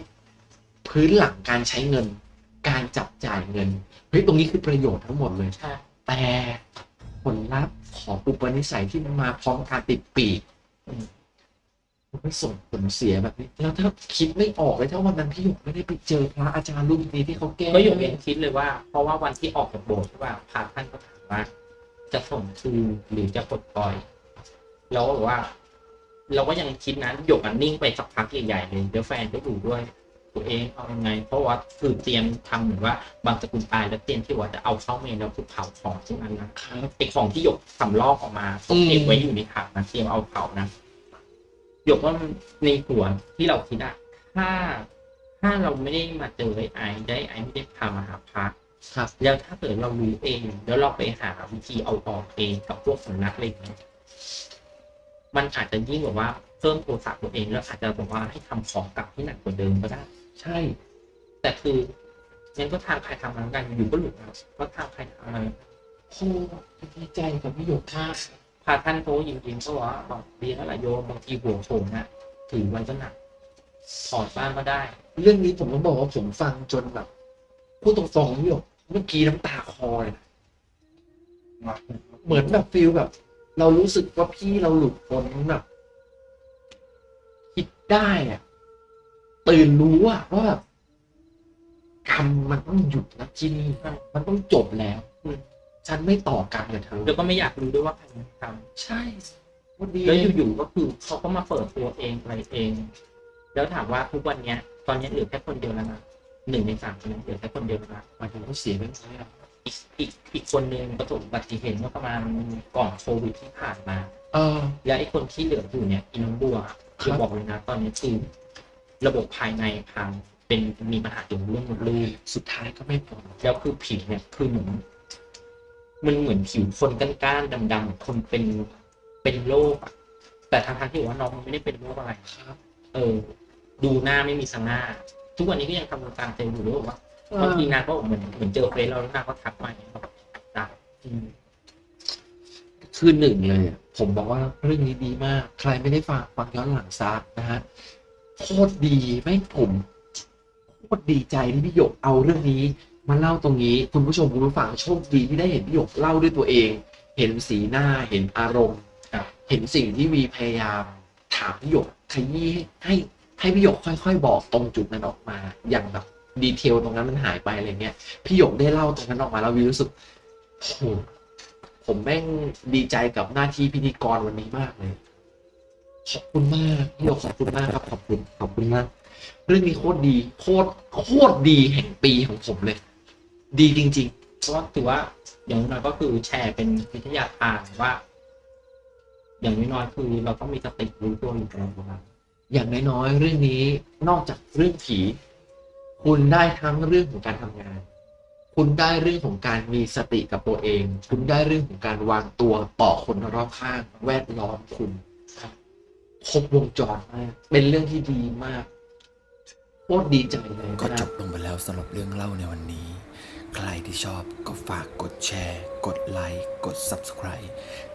พื้นหลังการใช้เงิน การจับจ่ายเงินเฮ้ยตรงนี้คือประโยชน์ทั้งหมดเลยใช่แต่ผลลัพธ์ของอุปนิสัยที่มันมาพร้อมการติดปีกอื มันไม่ส่งผลเสียแบบนี้แล้วถ้าคิดไม่ออกเลยถ้าวันนั้นพี่หยกไม่ได้ไปเจอพระอาจารย์รูปนี้ที่เขาแก้ก็อยู่เองคิดเลยว่า เพราะว่าวันที่ออกจากโบสถ์ใช่ป่ะพระท่านก็ถามว่า จะส่งคืนหรือจะปลดปล่อยเราก็บอกว่า เราก็ยังคิดนะหยกอันนิ่งไปสักพักใหญ่ๆเลยเดี๋ยวแฟนก็อยู่ด้วย ตัวเองเอายังไง เพราะว่าคือเตรียมทำเหมือนว่า บางสกุลตายแล้วเตรียมที่ว่าจะเอาเข้าเมนแล้วคือเผาของพวกนั้นนะครับไอของที่หยกสำลอกออกมาต้องเก็บไว้อยู่ในถังนะเตรียมเอาเผานะ หยกว่าในหัวที่เราคิดอะถ้าถ้าเราไม่ได้มาเจอไอ้ไอได้ไอไม่ได้พามาหาพระครับ แล้วถ้าเกิดเรารู้เอง แล้วเราไปหาวิธีเอาออกเองกับพวกสำนักอะไรอย่างเงี้ยมันอาจจะยิ่งแบบว่าเพิ่มโทรศัพท์ตัวเองแล้วอาจจะบอกว่าให้ทำของกลับที่หนักกว่าเดิมก็ได้ ใช่ แต่คืองั้นก็ทางใครทำมันกันอยู่ก็หลุดนะก็ทางใครทำมันโอ้ดีใจกับพี่หยกมา พาท่านโทรยิงๆก็ว่าบอกดีแล้วล่ะโยมบางทีหัวโขนน่ะถือไว้ก็หนักถอดบ้างก็ได้ เรื่องนี้ผมต้องบอกว่าผมฟังจนแบบพูดตรงๆพี่หยกเมื่อกี้น้ำตาคลอเลยเหมือนแบบฟิลแบบ เรารู้สึกว่าพี่เราหลุดพ้นแบบคิดได้อะตื่นรู้อะว่าแบบกรรมมันต้องหยุดนะที่นี่มันต้องจบแล้ว ฉันไม่ต่อกรรมกับเธอแล้วก็ไม่อยากรู้ด้วยว่าใครทำใช่วันดีแล้วอยู่ๆก็คือเขาก็มาเปิดตัวเองอะไรเอง แล้วถามว่าทุกวันเนี้ย ตอนนี้เหลือแค่คนเดียวแล้วนะหนึ่งในสามคนนั้นเหลือแค่คนเดียวแล้วนะหมายถึงเขาเสียไปไหมอะอีกอีกอีกคนนึงประสบอุบัติเหตุเมื่อประมาณก่อนโควิดที่ผ่านมา เออ แล้วไอ้คนที่เหลืออยู่เนี่ยอินองบัวครับจะบอกเลยนะ ตอนนี้คือระบบภายในพังเป็นมีปัญหาเกี่ยวกับเรื่องมดลูกสุดท้ายก็ไม่พอแล้วคือผิวเนี่ยคือเหมือน มันเหมือนผิวคนก้านๆดำๆคนเป็นเป็นโรคอะแต่ทางทางที่บอกว่าน้องมันไม่ได้เป็นโรคอะไรครับ เออ ดูหน้าไม่มีสง่าทุกวันนี้ก็ยังทำงานเซลล์อยู่ด้วยบอกว่าบางทีนางก็เหมือนเหมือนเจอเฟซเราแล้วนางก็ทักมาอย่างเงี้ยแบบได้อืมคือหนึ่งเลยผมบอกว่าเรื่องนี้ดีมาก ใครไม่ได้ฟังฟังย้อนหลังซะนะฮะโคตรดีไม่ผมโคตรดีใจที่พี่หยกเอาเรื่องนี้ มาเล่าตรงนี้คุณผู้ชมคุณผู้ฟังโชคดีที่ได้เห็นพี่หยกเล่าด้วยตัวเอง เห็นสีหน้าเห็นอารมณ์ครับเห็นสิ่งที่วีพยายามถามพี่หยกขยี้ให้ให้พี่หยกค่อย ๆ บอกตรงจุดนั้นออกมาอย่างแบบดีเทลตรงนั้นมันหายไปอะไรเงี้ยพี่หยกได้เล่าตรงนั้นออกมาแล้ววีรู้สึกโอ้โหผมแม่งดีใจกับหน้าที่พิธีกรวันนี้มากเลยขอบคุณมากพี่หยกขอบคุณมากครับขอบคุณขอบคุณมากเรื่องนี้โคตรดีโคตรโคตรดีแห่งปีของผมเลย ดีจริง ๆ เพราะว่าถือว่า อย่างน้อยก็คือแชร์เป็นวิทยาทานว่า อย่างน้อยๆคือเราต้องมีสติรู้ตัวอยู่ตลอดเวลาอย่างน้อยๆเรื่องนี้นอกจากเรื่องผี คุณได้ทั้งเรื่องของการทำงาน คุณได้เรื่องของการมีสติกับตัวเอง คุณได้เรื่องของการวางตัวต่อคนรอบข้าง แวดล้อมคุณครบวงจรมากเป็นเรื่องที่ดีมากโคตรดีใจเลยก็นะ จบลงไปแล้วสำหรับเรื่องเล่าในวันนี้ ใครที่ชอบก็ฝากกดแชร์ กดไลค์กด Subscribe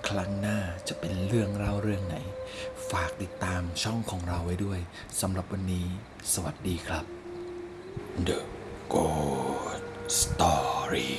ครั้งหน้าจะเป็นเรื่องเล่าเรื่องไหน ฝากติดตามช่องของเราไว้ด้วยสำหรับวันนี้ สวัสดีครับ The Good Story